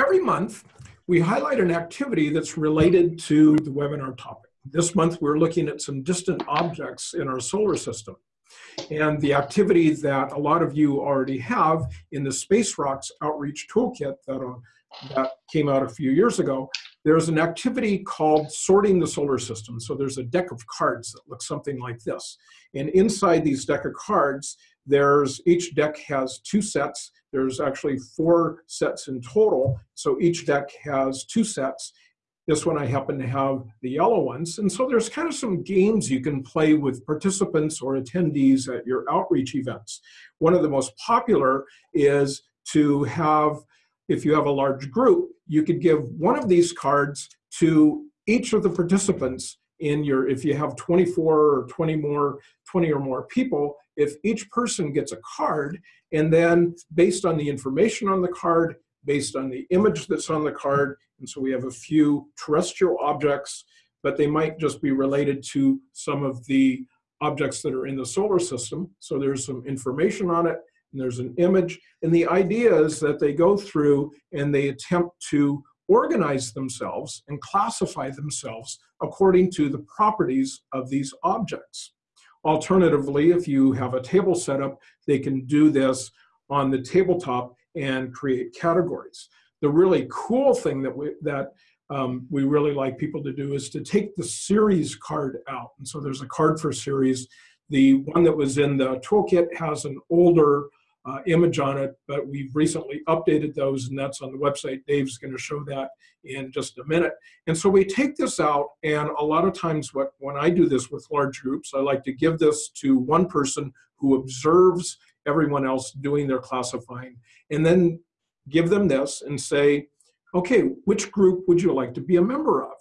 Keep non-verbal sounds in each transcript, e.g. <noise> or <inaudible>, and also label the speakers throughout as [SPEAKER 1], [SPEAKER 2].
[SPEAKER 1] every month, we highlight an activity that's related to the webinar topic. This month, we're looking at some distant objects in our solar system. And the activity that a lot of you already have in the Space Rocks Outreach Toolkit that, uh, that came out a few years ago, there's an activity called sorting the solar system. So there's a deck of cards that looks something like this. And inside these deck of cards, there's each deck has two sets. There's actually four sets in total. So each deck has two sets. This one I happen to have the yellow ones. And so there's kind of some games you can play with participants or attendees at your outreach events. One of the most popular is to have, if you have a large group, you could give one of these cards to each of the participants in your, if you have 24 or 20 more, 20 or more people, if each person gets a card, and then based on the information on the card, based on the image that's on the card, and so we have a few terrestrial objects, but they might just be related to some of the objects that are in the solar system. So there's some information on it, and there's an image. And the idea is that they go through and they attempt to organize themselves and classify themselves according to the properties of these objects. Alternatively, if you have a table set up, they can do this on the tabletop and create categories. The really cool thing that we, that um, we really like people to do is to take the Ceres card out. And so there's a card for Ceres. The one that was in the toolkit has an older uh, image on it, but we've recently updated those and that's on the website. Dave's gonna show that in just a minute. And so we take this out and a lot of times what, when I do this with large groups, I like to give this to one person who observes everyone else doing their classifying and then give them this and say, okay, which group would you like to be a member of?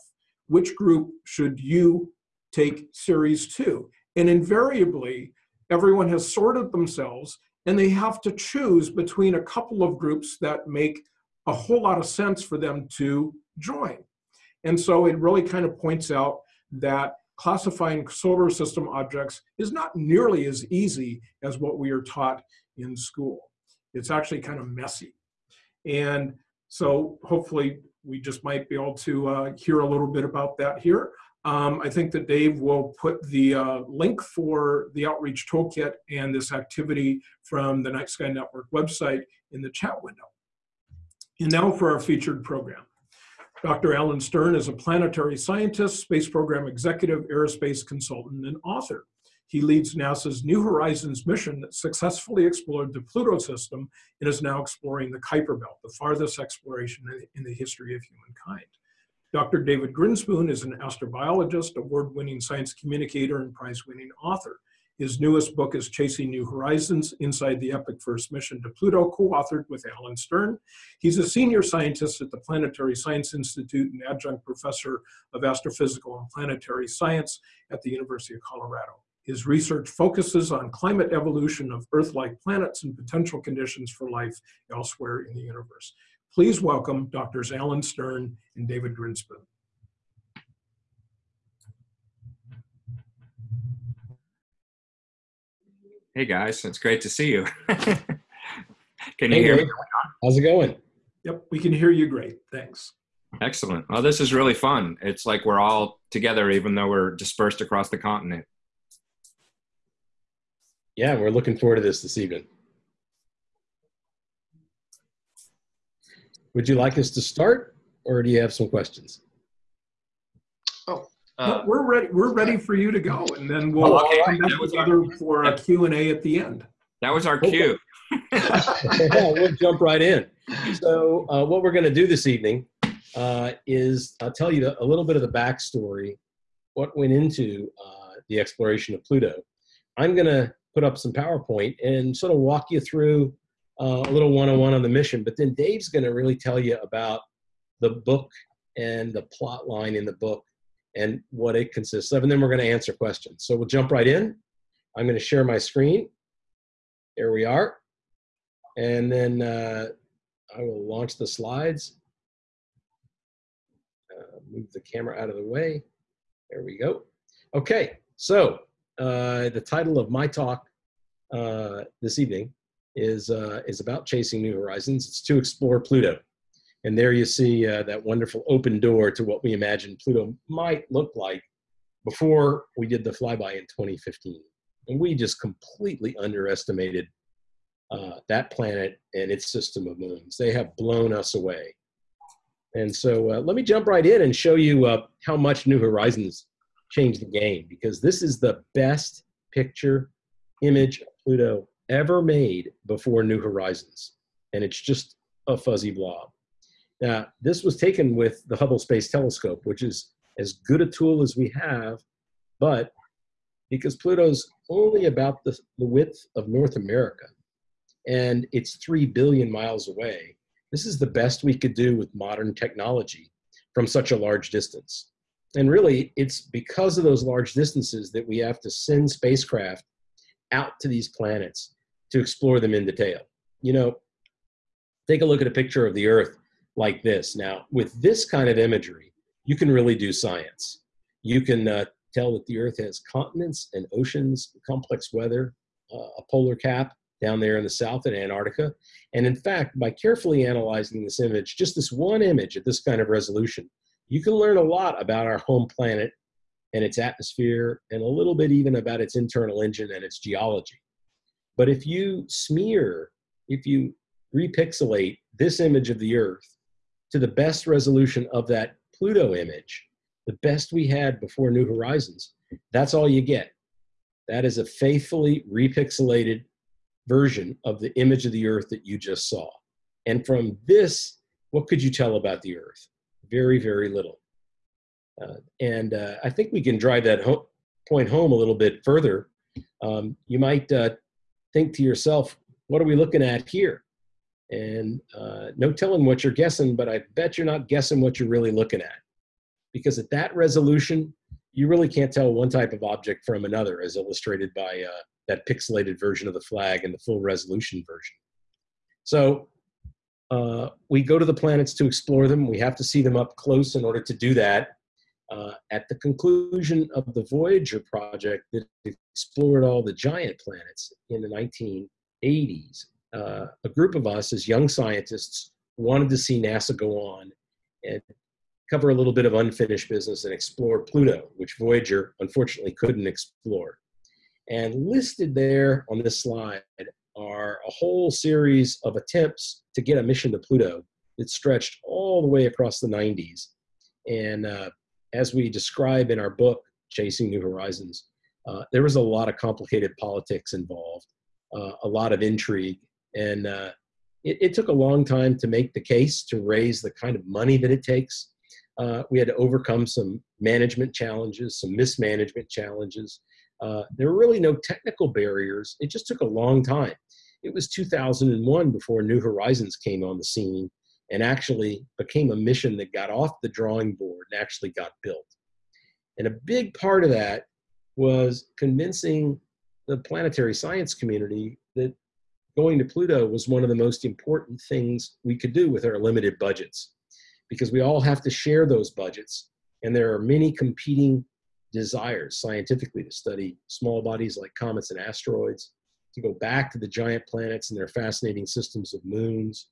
[SPEAKER 1] Which group should you take Ceres to? And invariably, everyone has sorted themselves and they have to choose between a couple of groups that make a whole lot of sense for them to join. And so it really kind of points out that classifying solar system objects is not nearly as easy as what we are taught in school. It's actually kind of messy. And so hopefully we just might be able to uh, hear a little bit about that here. Um, I think that Dave will put the uh, link for the Outreach Toolkit and this activity from the Night Sky Network website in the chat window. And now for our featured program. Dr. Alan Stern is a planetary scientist, space program executive, aerospace consultant, and author. He leads NASA's New Horizons mission that successfully explored the Pluto system and is now exploring the Kuiper Belt, the farthest exploration in the history of humankind. Dr. David Grinspoon is an astrobiologist, award-winning science communicator, and prize-winning author. His newest book is Chasing New Horizons, Inside the Epic First Mission to Pluto, co-authored with Alan Stern. He's a senior scientist at the Planetary Science Institute and adjunct professor of astrophysical and planetary science at the University of Colorado. His research focuses on climate evolution of Earth-like planets and potential conditions for life elsewhere in the universe. Please welcome Drs. Alan Stern and David Grinspoon.
[SPEAKER 2] Hey guys, it's great to see you. <laughs> can you
[SPEAKER 3] hey,
[SPEAKER 2] hear me?
[SPEAKER 3] How's it going?
[SPEAKER 1] Yep, we can hear you great. Thanks.
[SPEAKER 2] Excellent. Well, this is really fun. It's like we're all together, even though we're dispersed across the continent.
[SPEAKER 3] Yeah, we're looking forward to this this evening. Would you like us to start, or do you have some questions?
[SPEAKER 1] Oh, uh, we're ready. We're ready for you to go, and then we'll
[SPEAKER 2] oh, okay.
[SPEAKER 1] come back together for a Q and A at the end.
[SPEAKER 2] That was our cue. <laughs> <laughs>
[SPEAKER 3] yeah, we'll jump right in. So, uh, what we're going to do this evening uh, is I'll tell you a little bit of the backstory, what went into uh, the exploration of Pluto. I'm going to put up some PowerPoint and sort of walk you through uh, a little one-on-one on the mission. But then Dave's going to really tell you about the book and the plot line in the book and what it consists of. And then we're going to answer questions. So we'll jump right in. I'm going to share my screen. There we are. And then uh, I will launch the slides. Uh, move the camera out of the way. There we go. Okay, so uh, the title of my talk uh, this evening is, uh, is about chasing new horizons. It's to explore Pluto. And there you see uh, that wonderful open door to what we imagine Pluto might look like before we did the flyby in 2015. And we just completely underestimated uh, that planet and its system of moons. They have blown us away. And so uh, let me jump right in and show you uh, how much New Horizons changed the game because this is the best picture image of Pluto ever made before New Horizons. And it's just a fuzzy blob. Now, this was taken with the Hubble Space Telescope, which is as good a tool as we have, but because Pluto's only about the, the width of North America and it's 3 billion miles away, this is the best we could do with modern technology from such a large distance. And really, it's because of those large distances that we have to send spacecraft out to these planets to explore them in detail. You know, take a look at a picture of the Earth like this. Now, with this kind of imagery, you can really do science. You can uh, tell that the Earth has continents and oceans, complex weather, uh, a polar cap down there in the south in Antarctica. And in fact, by carefully analyzing this image, just this one image at this kind of resolution, you can learn a lot about our home planet and its atmosphere and a little bit even about its internal engine and its geology. But if you smear, if you repixelate this image of the Earth to the best resolution of that Pluto image, the best we had before New Horizons, that's all you get. That is a faithfully repixelated version of the image of the Earth that you just saw. And from this, what could you tell about the Earth? Very, very little. Uh, and uh, I think we can drive that ho point home a little bit further. Um, you might uh, think to yourself, what are we looking at here? And uh, no telling what you're guessing, but I bet you're not guessing what you're really looking at. Because at that resolution, you really can't tell one type of object from another, as illustrated by uh, that pixelated version of the flag and the full resolution version. So uh, we go to the planets to explore them. We have to see them up close in order to do that. Uh, at the conclusion of the Voyager project that explored all the giant planets in the 1980s, uh, a group of us as young scientists wanted to see NASA go on and cover a little bit of unfinished business and explore Pluto, which Voyager unfortunately couldn't explore. And listed there on this slide are a whole series of attempts to get a mission to Pluto that stretched all the way across the 90s. And uh, as we describe in our book, Chasing New Horizons, uh, there was a lot of complicated politics involved, uh, a lot of intrigue, and uh, it, it, took a long time to make the case to raise the kind of money that it takes. Uh, we had to overcome some management challenges, some mismanagement challenges. Uh, there were really no technical barriers. It just took a long time. It was 2001 before New Horizons came on the scene and actually became a mission that got off the drawing board and actually got built. And a big part of that was convincing the planetary science community that going to Pluto was one of the most important things we could do with our limited budgets because we all have to share those budgets. And there are many competing desires scientifically to study small bodies like comets and asteroids, to go back to the giant planets and their fascinating systems of moons,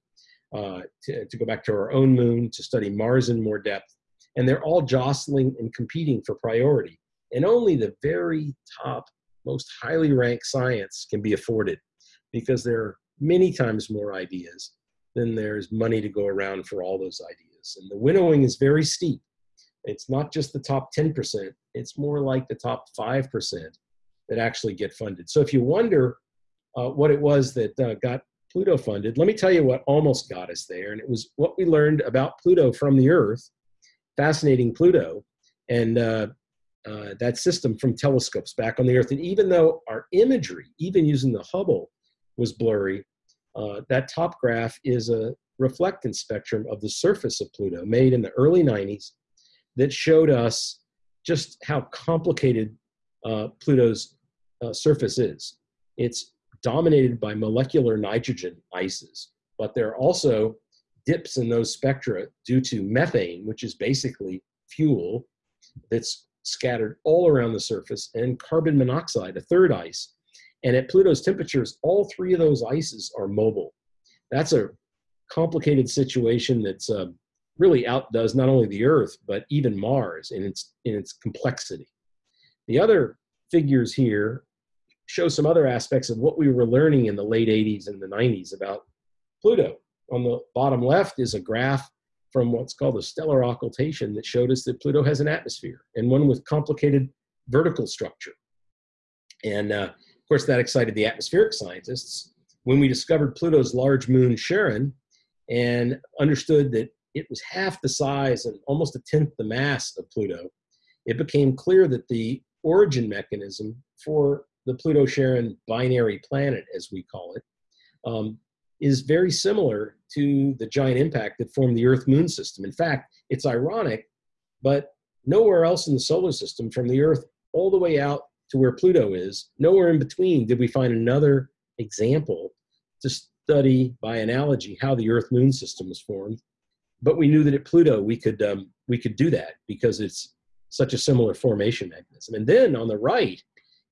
[SPEAKER 3] uh, to, to go back to our own moon, to study Mars in more depth. And they're all jostling and competing for priority. And only the very top, most highly ranked science can be afforded because there are many times more ideas than there's money to go around for all those ideas. And the winnowing is very steep. It's not just the top 10%, it's more like the top 5% that actually get funded. So if you wonder uh, what it was that uh, got Pluto funded, let me tell you what almost got us there. And it was what we learned about Pluto from the Earth, fascinating Pluto, and uh, uh that system from telescopes back on the Earth. And even though our imagery, even using the Hubble, was blurry, uh, that top graph is a reflectance spectrum of the surface of Pluto made in the early 90s that showed us just how complicated uh, Pluto's uh, surface is. It's dominated by molecular nitrogen ices, but there are also dips in those spectra due to methane, which is basically fuel that's scattered all around the surface, and carbon monoxide, a third ice. And at Pluto's temperatures, all three of those ices are mobile. That's a complicated situation that's uh, really outdoes not only the Earth but even Mars in its in its complexity. The other figures here show some other aspects of what we were learning in the late 80s and the 90s about Pluto. On the bottom left is a graph from what's called a stellar occultation that showed us that Pluto has an atmosphere and one with complicated vertical structure. And uh, of course, that excited the atmospheric scientists. When we discovered Pluto's large moon, Charon, and understood that it was half the size and almost a tenth the mass of Pluto, it became clear that the origin mechanism for the Pluto Charon binary planet, as we call it, um, is very similar to the giant impact that formed the Earth Moon system. In fact, it's ironic, but nowhere else in the solar system, from the Earth all the way out to where Pluto is, nowhere in between did we find another example to study by analogy how the Earth Moon system was formed. But we knew that at Pluto we could um, we could do that because it's such a similar formation mechanism. And then on the right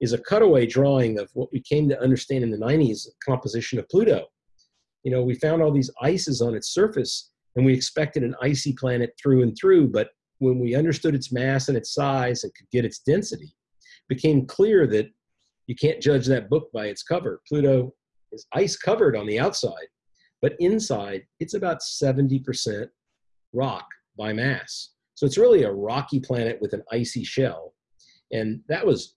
[SPEAKER 3] is a cutaway drawing of what we came to understand in the 90s composition of Pluto you know, we found all these ices on its surface and we expected an icy planet through and through, but when we understood its mass and its size and could get its density, became clear that you can't judge that book by its cover. Pluto is ice covered on the outside, but inside it's about 70% rock by mass. So it's really a rocky planet with an icy shell. And that was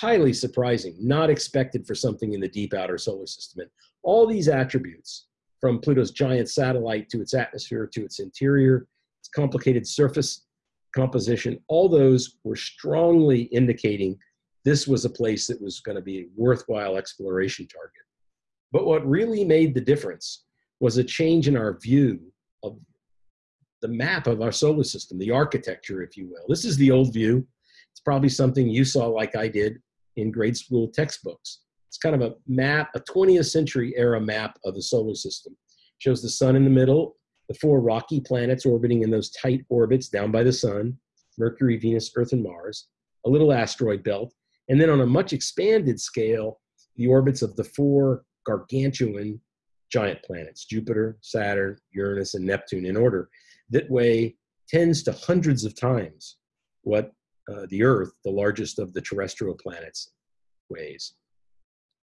[SPEAKER 3] highly surprising, not expected for something in the deep outer solar system. And all these attributes, from Pluto's giant satellite to its atmosphere to its interior, its complicated surface composition, all those were strongly indicating this was a place that was going to be a worthwhile exploration target. But what really made the difference was a change in our view of the map of our solar system, the architecture, if you will. This is the old view. It's probably something you saw like I did in grade school textbooks. It's kind of a map, a 20th century era map of the solar system. Shows the sun in the middle, the four rocky planets orbiting in those tight orbits down by the sun, Mercury, Venus, Earth, and Mars, a little asteroid belt, and then on a much expanded scale, the orbits of the four gargantuan giant planets, Jupiter, Saturn, Uranus, and Neptune in order, that weigh tens to hundreds of times what uh, the Earth, the largest of the terrestrial planets, weighs.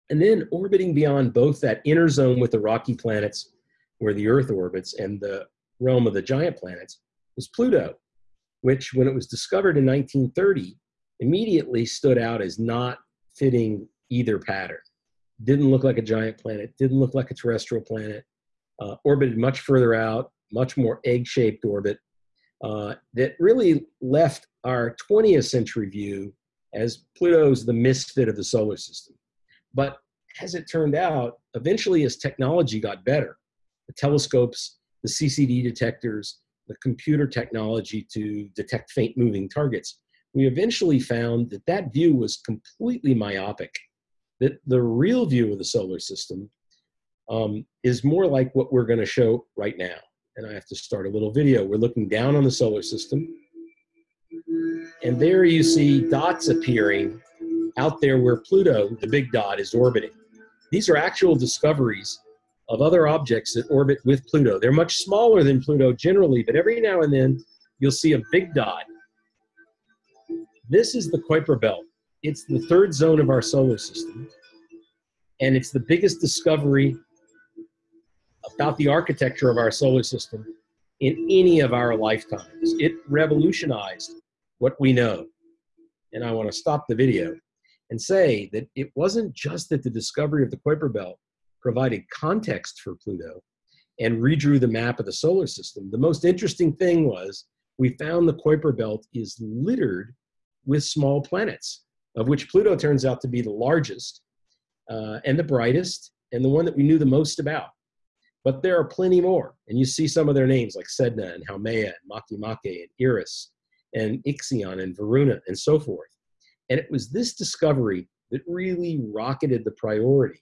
[SPEAKER 3] And then orbiting beyond both that inner zone with the rocky planets where the Earth orbits and the realm of the giant planets was Pluto, which, when it was discovered in 1930, immediately stood out as not fitting either pattern. Didn't look like a giant planet, didn't look like a terrestrial planet, uh, orbited much further out, much more egg shaped orbit, uh, that really left our 20th century view as Pluto's the misfit of the solar system. But as it turned out, eventually as technology got better, the telescopes, the CCD detectors, the computer technology to detect faint moving targets, we eventually found that that view was completely myopic, that the real view of the solar system um, is more like what we're going to show right now. And I have to start a little video. We're looking down on the solar system. And there you see dots appearing out there where Pluto, the big dot, is orbiting. These are actual discoveries of other objects that orbit with Pluto. They're much smaller than Pluto generally, but every now and then you'll see a big dot. This is the Kuiper Belt. It's the third zone of our solar system, and it's the biggest discovery about the architecture of our solar system in any of our lifetimes. It revolutionized what we know. And I want to stop the video and say that it wasn't just that the discovery of the Kuiper Belt provided context for Pluto and redrew the map of the solar system. The most interesting thing was we found the Kuiper Belt is littered with small planets, of which Pluto turns out to be the largest uh, and the brightest and the one that we knew the most about. But there are plenty more, and you see some of their names like Sedna and Haumea and Makemake and Eris and Ixion and Varuna and so forth. And it was this discovery that really rocketed the priority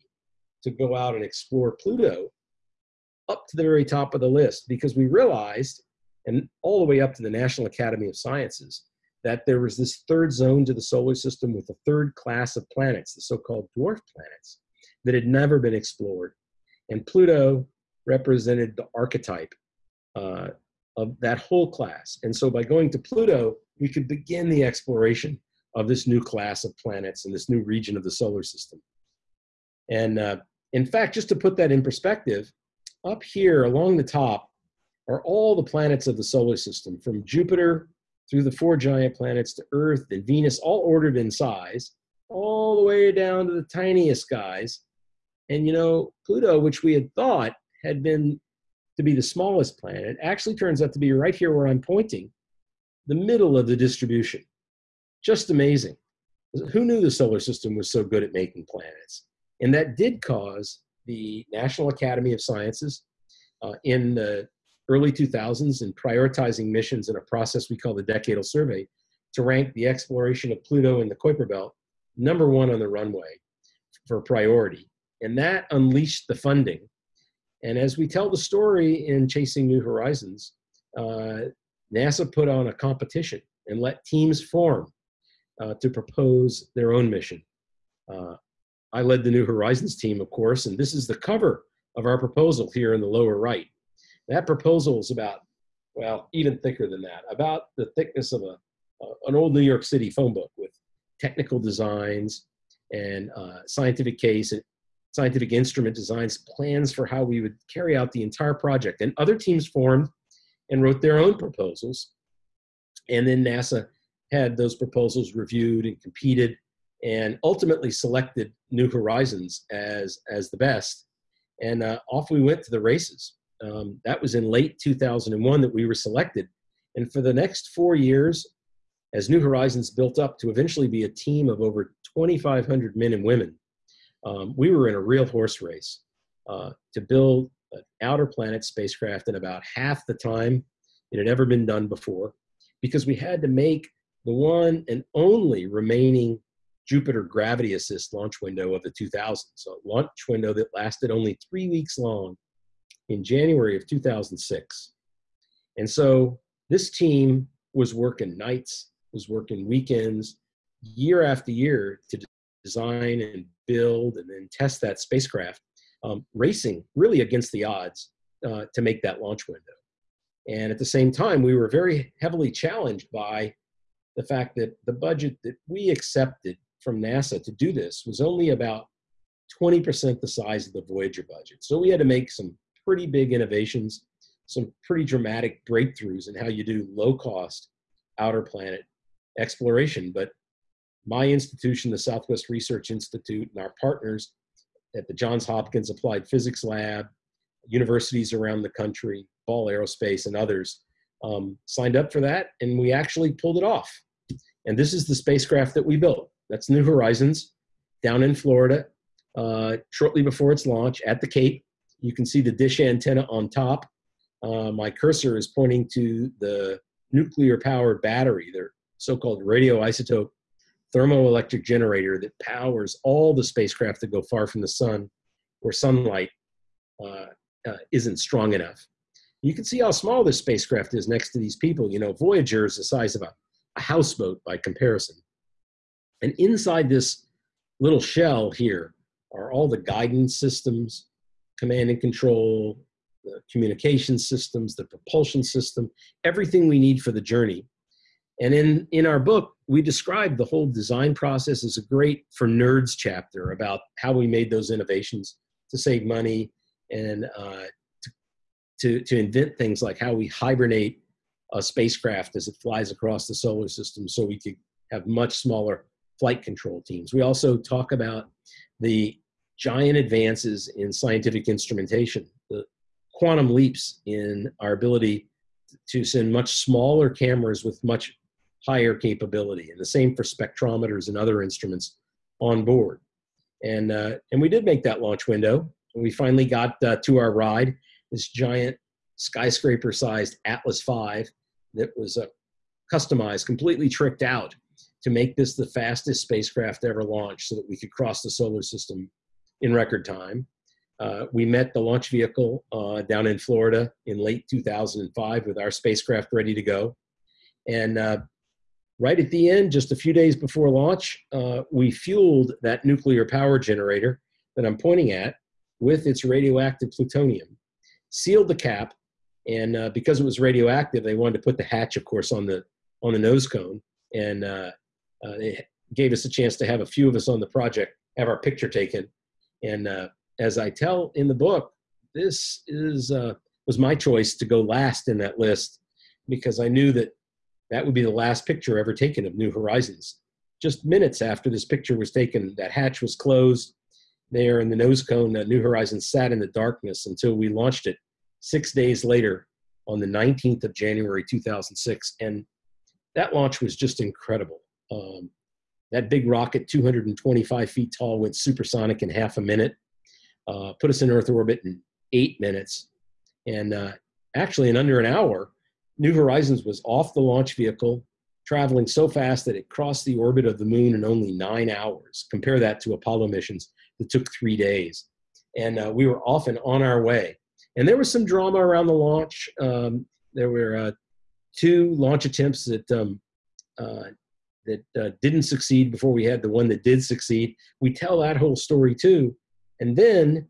[SPEAKER 3] to go out and explore Pluto up to the very top of the list because we realized, and all the way up to the National Academy of Sciences, that there was this third zone to the solar system with a third class of planets, the so called dwarf planets, that had never been explored. And Pluto represented the archetype uh, of that whole class. And so by going to Pluto, we could begin the exploration of this new class of planets and this new region of the solar system. And uh, in fact, just to put that in perspective, up here along the top are all the planets of the solar system, from Jupiter through the four giant planets to Earth and Venus, all ordered in size, all the way down to the tiniest guys. And you know, Pluto, which we had thought had been to be the smallest planet, actually turns out to be right here where I'm pointing, the middle of the distribution. Just amazing. Who knew the solar system was so good at making planets? And that did cause the National Academy of Sciences uh, in the early 2000s in prioritizing missions in a process we call the Decadal Survey to rank the exploration of Pluto and the Kuiper Belt number one on the runway for priority. And that unleashed the funding. And as we tell the story in Chasing New Horizons, uh, NASA put on a competition and let teams form uh, to propose their own mission. Uh, I led the New Horizons team, of course, and this is the cover of our proposal here in the lower right. That proposal is about, well, even thicker than that, about the thickness of a, an old New York City phone book with technical designs and uh, scientific case and scientific instrument designs, plans for how we would carry out the entire project. And other teams formed and wrote their own proposals. And then NASA had those proposals reviewed and competed and ultimately selected New Horizons as, as the best. And uh, off we went to the races. Um, that was in late 2001 that we were selected. And for the next four years, as New Horizons built up to eventually be a team of over 2,500 men and women, um, we were in a real horse race uh, to build an outer planet spacecraft in about half the time it had ever been done before because we had to make the one and only remaining Jupiter gravity assist launch window of the 2000s. So a launch window that lasted only three weeks long in January of 2006. And so this team was working nights, was working weekends, year after year to design and build and then test that spacecraft, um, racing really against the odds uh, to make that launch window. And at the same time, we were very heavily challenged by the fact that the budget that we accepted from NASA to do this was only about 20% the size of the Voyager budget. So we had to make some pretty big innovations, some pretty dramatic breakthroughs in how you do low cost outer planet exploration. But my institution, the Southwest Research Institute, and our partners at the Johns Hopkins Applied Physics Lab, universities around the country, Ball Aerospace, and others um, signed up for that, and we actually pulled it off. And this is the spacecraft that we built. That's New Horizons down in Florida, uh, shortly before its launch at the Cape. You can see the dish antenna on top. Uh, my cursor is pointing to the nuclear powered battery, their so-called radioisotope thermoelectric generator that powers all the spacecraft that go far from the sun where sunlight uh, uh, isn't strong enough. You can see how small this spacecraft is next to these people. You know, Voyager is the size of a, a houseboat by comparison. And inside this little shell here are all the guidance systems, command and control, the communication systems, the propulsion system, everything we need for the journey. And in, in our book, we describe the whole design process as a great for nerds chapter about how we made those innovations to save money and uh, to, to, to invent things like how we hibernate a spacecraft as it flies across the solar system so we could have much smaller flight control teams. We also talk about the giant advances in scientific instrumentation, the quantum leaps in our ability to send much smaller cameras with much higher capability, and the same for spectrometers and other instruments on board. And, uh, and we did make that launch window. We finally got uh, to our ride, this giant skyscraper sized Atlas V that was uh, customized, completely tricked out to make this the fastest spacecraft ever launched so that we could cross the solar system in record time. Uh, we met the launch vehicle uh, down in Florida in late 2005 with our spacecraft ready to go. And uh, right at the end, just a few days before launch, uh, we fueled that nuclear power generator that I'm pointing at with its radioactive plutonium. sealed the cap, and uh, because it was radioactive, they wanted to put the hatch, of course, on the on the nose cone, and uh, uh, gave us a chance to have a few of us on the project have our picture taken. And uh, as I tell in the book, this is uh, was my choice to go last in that list because I knew that that would be the last picture ever taken of New Horizons. Just minutes after this picture was taken, that hatch was closed. There in the nose cone, uh, New Horizons sat in the darkness until we launched it six days later on the 19th of January 2006. And that launch was just incredible. Um, that big rocket, 225 feet tall, went supersonic in half a minute, uh, put us in Earth orbit in eight minutes. And uh, actually, in under an hour, New Horizons was off the launch vehicle, traveling so fast that it crossed the orbit of the moon in only nine hours. Compare that to Apollo missions that took three days. And uh, we were off and on our way. And there was some drama around the launch. Um, there were uh, two launch attempts that um, uh, that uh, didn't succeed before we had the one that did succeed. We tell that whole story too, and then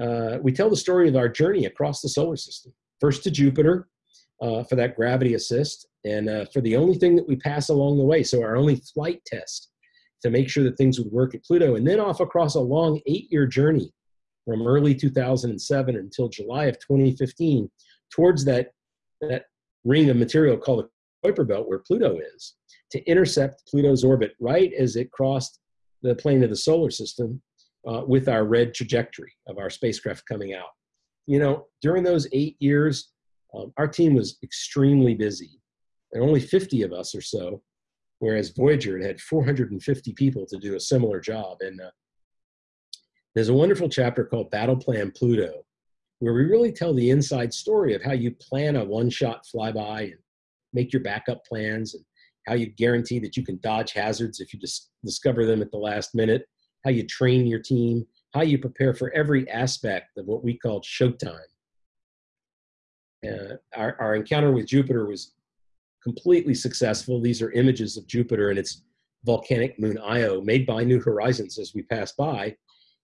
[SPEAKER 3] uh, we tell the story of our journey across the solar system. First to Jupiter uh, for that gravity assist, and uh, for the only thing that we pass along the way, so our only flight test to make sure that things would work at Pluto, and then off across a long eight-year journey from early 2007 until July of 2015 towards that that ring of material called the Kuiper Belt, where Pluto is to intercept Pluto's orbit right as it crossed the plane of the solar system uh, with our red trajectory of our spacecraft coming out. You know, during those eight years, um, our team was extremely busy. and only 50 of us or so, whereas Voyager had, had 450 people to do a similar job. And uh, there's a wonderful chapter called Battle Plan Pluto, where we really tell the inside story of how you plan a one-shot flyby and make your backup plans and how you guarantee that you can dodge hazards if you just discover them at the last minute, how you train your team, how you prepare for every aspect of what we call showtime. Uh, our, our encounter with Jupiter was completely successful. These are images of Jupiter and its volcanic moon Io made by New Horizons as we passed by.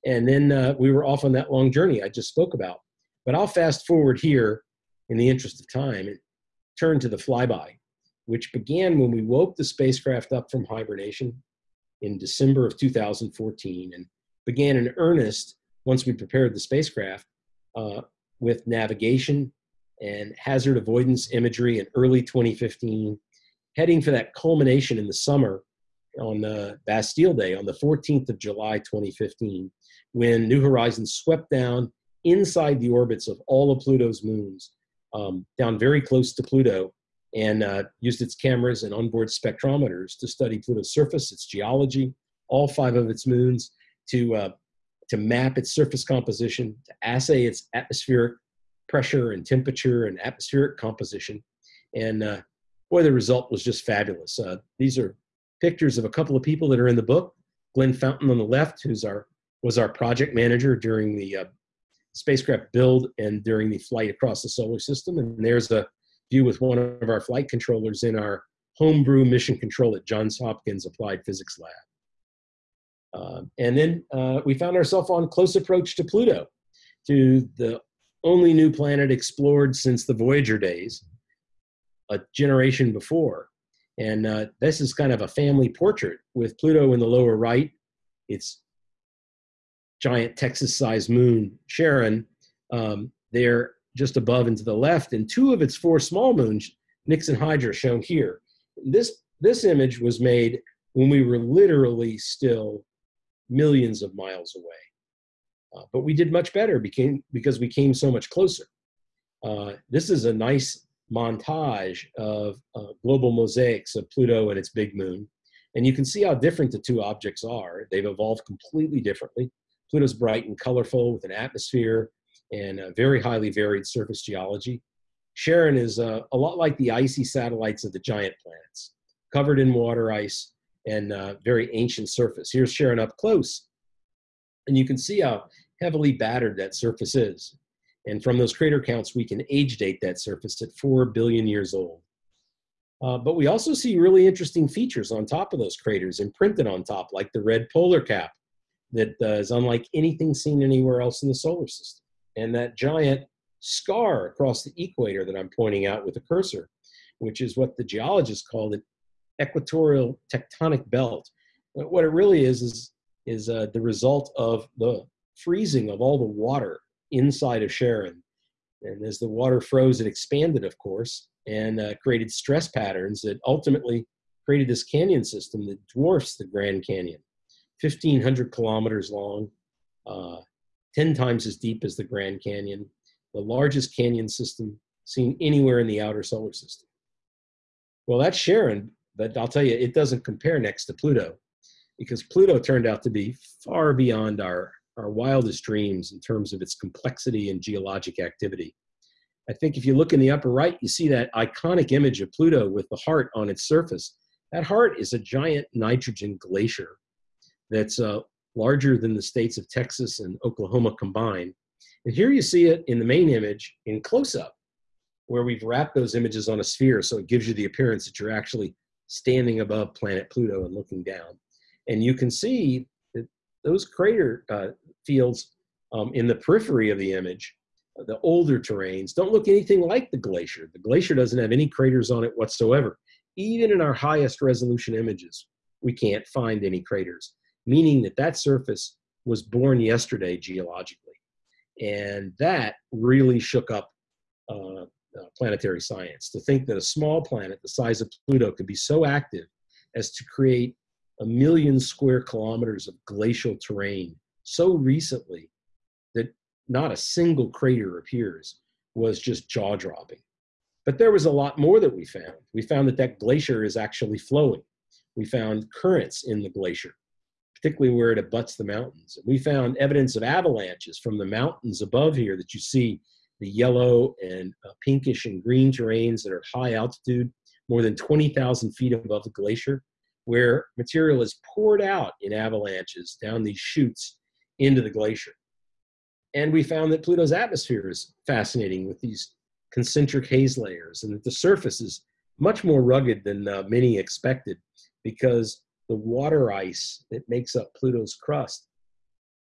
[SPEAKER 3] And then uh, we were off on that long journey I just spoke about. But I'll fast forward here in the interest of time and turn to the flyby which began when we woke the spacecraft up from hibernation in December of 2014 and began in earnest once we prepared the spacecraft uh, with navigation and hazard avoidance imagery in early 2015, heading for that culmination in the summer on uh, Bastille Day on the 14th of July 2015, when New Horizons swept down inside the orbits of all of Pluto's moons, um, down very close to Pluto, and uh, used its cameras and onboard spectrometers to study Pluto's surface, its geology, all five of its moons, to, uh, to map its surface composition, to assay its atmospheric pressure and temperature and atmospheric composition. And uh, boy, the result was just fabulous. Uh, these are pictures of a couple of people that are in the book. Glenn Fountain on the left, who's our was our project manager during the uh, spacecraft build and during the flight across the solar system. And there's a view with one of our flight controllers in our homebrew mission control at Johns Hopkins Applied Physics Lab. Uh, and then uh, we found ourselves on close approach to Pluto, to the only new planet explored since the Voyager days, a generation before. And uh, this is kind of a family portrait with Pluto in the lower right, its giant Texas-sized moon, Charon, um, there just above and to the left, and two of its four small moons, Nix and Hydra, shown here. This, this image was made when we were literally still millions of miles away. Uh, but we did much better became, because we came so much closer. Uh, this is a nice montage of uh, global mosaics of Pluto and its big moon. And you can see how different the two objects are. They've evolved completely differently. Pluto's bright and colorful with an atmosphere and a very highly varied surface geology. Charon is uh, a lot like the icy satellites of the giant planets, covered in water ice and uh, very ancient surface. Here's Charon up close, and you can see how heavily battered that surface is. And from those crater counts, we can age date that surface at 4 billion years old. Uh, but we also see really interesting features on top of those craters imprinted on top, like the red polar cap that uh, is unlike anything seen anywhere else in the solar system and that giant scar across the equator that I'm pointing out with the cursor, which is what the geologists call the equatorial tectonic belt. What it really is is, is uh, the result of the freezing of all the water inside of Charon. And as the water froze, it expanded, of course, and uh, created stress patterns that ultimately created this canyon system that dwarfs the Grand Canyon, 1,500 kilometers long, uh, 10 times as deep as the Grand Canyon, the largest canyon system seen anywhere in the outer solar system. Well, that's Charon, but I'll tell you, it doesn't compare next to Pluto because Pluto turned out to be far beyond our, our wildest dreams in terms of its complexity and geologic activity. I think if you look in the upper right, you see that iconic image of Pluto with the heart on its surface. That heart is a giant nitrogen glacier that's uh, larger than the states of Texas and Oklahoma combined. And here you see it in the main image in close up, where we've wrapped those images on a sphere so it gives you the appearance that you're actually standing above planet Pluto and looking down. And you can see those crater uh, fields um, in the periphery of the image, uh, the older terrains, don't look anything like the glacier. The glacier doesn't have any craters on it whatsoever. Even in our highest resolution images, we can't find any craters, meaning that that surface was born yesterday geologically. And that really shook up uh, uh, planetary science to think that a small planet the size of Pluto could be so active as to create a million square kilometers of glacial terrain so recently that not a single crater appears was just jaw dropping. But there was a lot more that we found. We found that that glacier is actually flowing. We found currents in the glacier, particularly where it abuts the mountains. We found evidence of avalanches from the mountains above here that you see the yellow and uh, pinkish and green terrains that are high altitude, more than 20,000 feet above the glacier where material is poured out in avalanches down these chutes into the glacier. And we found that Pluto's atmosphere is fascinating with these concentric haze layers and that the surface is much more rugged than uh, many expected because the water ice that makes up Pluto's crust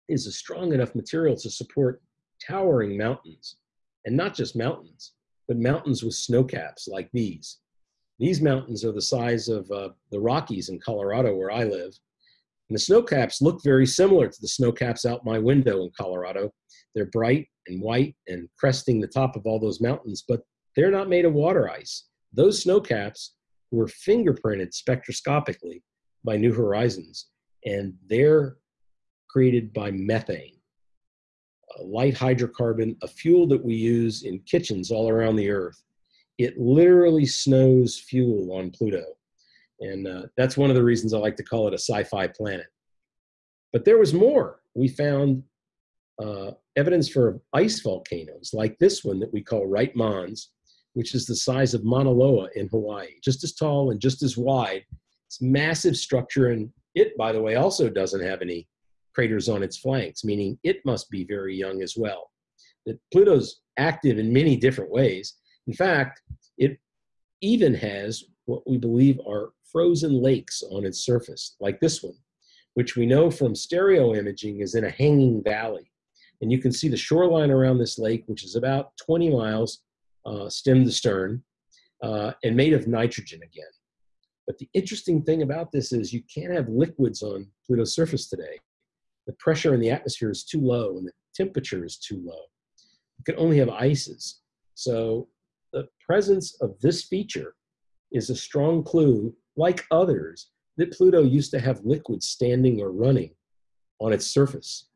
[SPEAKER 3] is a strong enough material to support towering mountains. And not just mountains, but mountains with snow caps like these. These mountains are the size of uh, the Rockies in Colorado, where I live. And the snow caps look very similar to the snow caps out my window in Colorado. They're bright and white and cresting the top of all those mountains, but they're not made of water ice. Those snow caps were fingerprinted spectroscopically by New Horizons, and they're created by methane, a light hydrocarbon, a fuel that we use in kitchens all around the earth it literally snows fuel on Pluto. And uh, that's one of the reasons I like to call it a sci fi planet. But there was more. We found uh, evidence for ice volcanoes like this one that we call Wright Mons, which is the size of Mauna Loa in Hawaii, just as tall and just as wide. It's massive structure, and it, by the way, also doesn't have any craters on its flanks, meaning it must be very young as well. That Pluto's active in many different ways, in fact, it even has what we believe are frozen lakes on its surface, like this one, which we know from stereo imaging is in a hanging valley. And you can see the shoreline around this lake, which is about 20 miles uh, stem to stern uh, and made of nitrogen again. But the interesting thing about this is you can't have liquids on Pluto's surface today. The pressure in the atmosphere is too low and the temperature is too low. You can only have ices. So the presence of this feature is a strong clue, like others, that Pluto used to have liquids standing or running on its surface.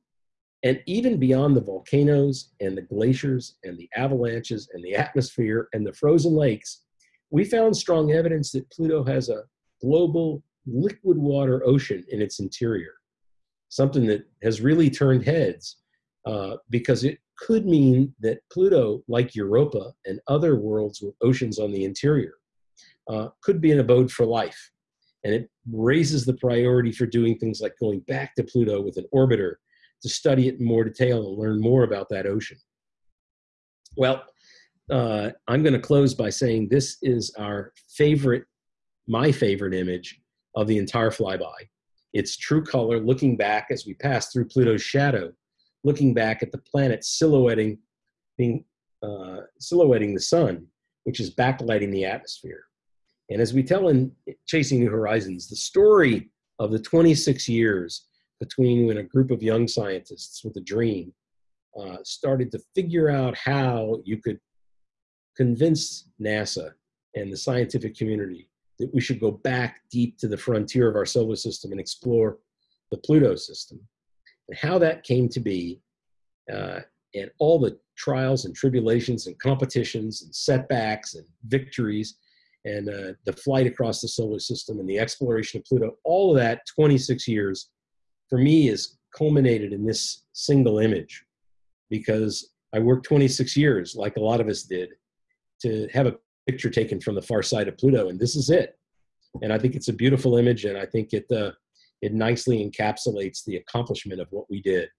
[SPEAKER 3] And even beyond the volcanoes and the glaciers and the avalanches and the atmosphere and the frozen lakes, we found strong evidence that Pluto has a global liquid water ocean in its interior, something that has really turned heads uh, because it could mean that Pluto, like Europa and other worlds with oceans on the interior, uh, could be an abode for life. And it raises the priority for doing things like going back to Pluto with an orbiter to study it in more detail and learn more about that ocean. Well, uh, I'm going to close by saying this is our favorite, my favorite image of the entire flyby. It's true color looking back as we pass through Pluto's shadow looking back at the planet silhouetting, being uh, silhouetting the sun, which is backlighting the atmosphere. And as we tell in Chasing New Horizons, the story of the 26 years between when a group of young scientists with a dream uh, started to figure out how you could convince NASA and the scientific community that we should go back deep to the frontier of our solar system and explore the Pluto system, and how that came to be, uh, and all the trials and tribulations and competitions and setbacks and victories, and uh, the flight across the solar system and the exploration of Pluto, all of that 26 years, for me, is culminated in this single image because I worked 26 years, like a lot of us did, to have a picture taken from the far side of Pluto, and this is it. And I think it's a beautiful image, and I think it uh, it nicely encapsulates the accomplishment of what we did.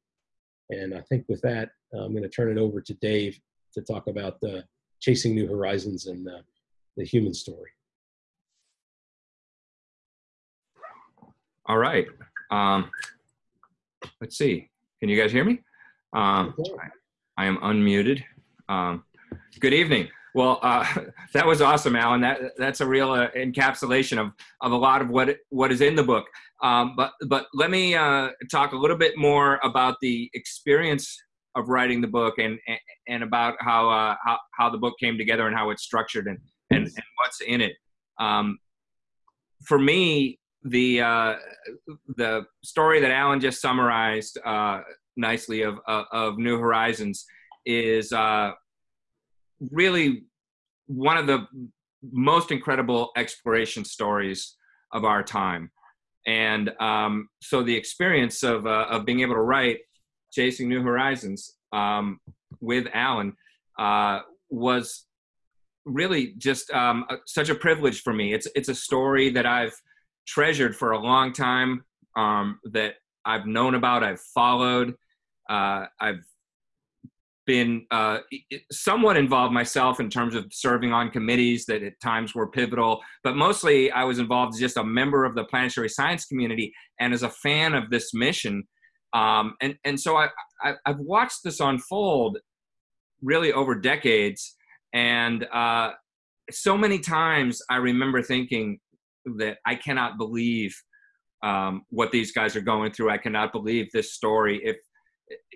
[SPEAKER 3] And I think with that, uh, I'm going to turn it over to Dave to talk about the chasing new horizons and uh, the human story.
[SPEAKER 2] All right. Um, let's see. Can you guys hear me? Um, I am unmuted. Um, good evening. Well, uh, <laughs> that was awesome, Alan. That that's a real uh, encapsulation of of a lot of what what is in the book. Um, but but let me uh, talk a little bit more about the experience of writing the book and and about how uh, how how the book came together and how it's structured and and, and what's in it. Um, for me, the uh, the story that Alan just summarized uh, nicely of, of, of New Horizons is uh, really one of the most incredible exploration stories of our time. And um, so the experience of, uh, of being able to write Chasing New Horizons um, with Alan uh, was really just um, a, such a privilege for me. It's, it's a story that I've treasured for a long time, um, that I've known about, I've followed, uh, I've been uh, somewhat involved myself in terms of serving on committees that at times were pivotal, but mostly I was involved as just a member of the planetary science community and as a fan of this mission. Um, and, and so I, I, have watched this unfold really over decades. And uh, so many times I remember thinking that I cannot believe um, what these guys are going through. I cannot believe this story. If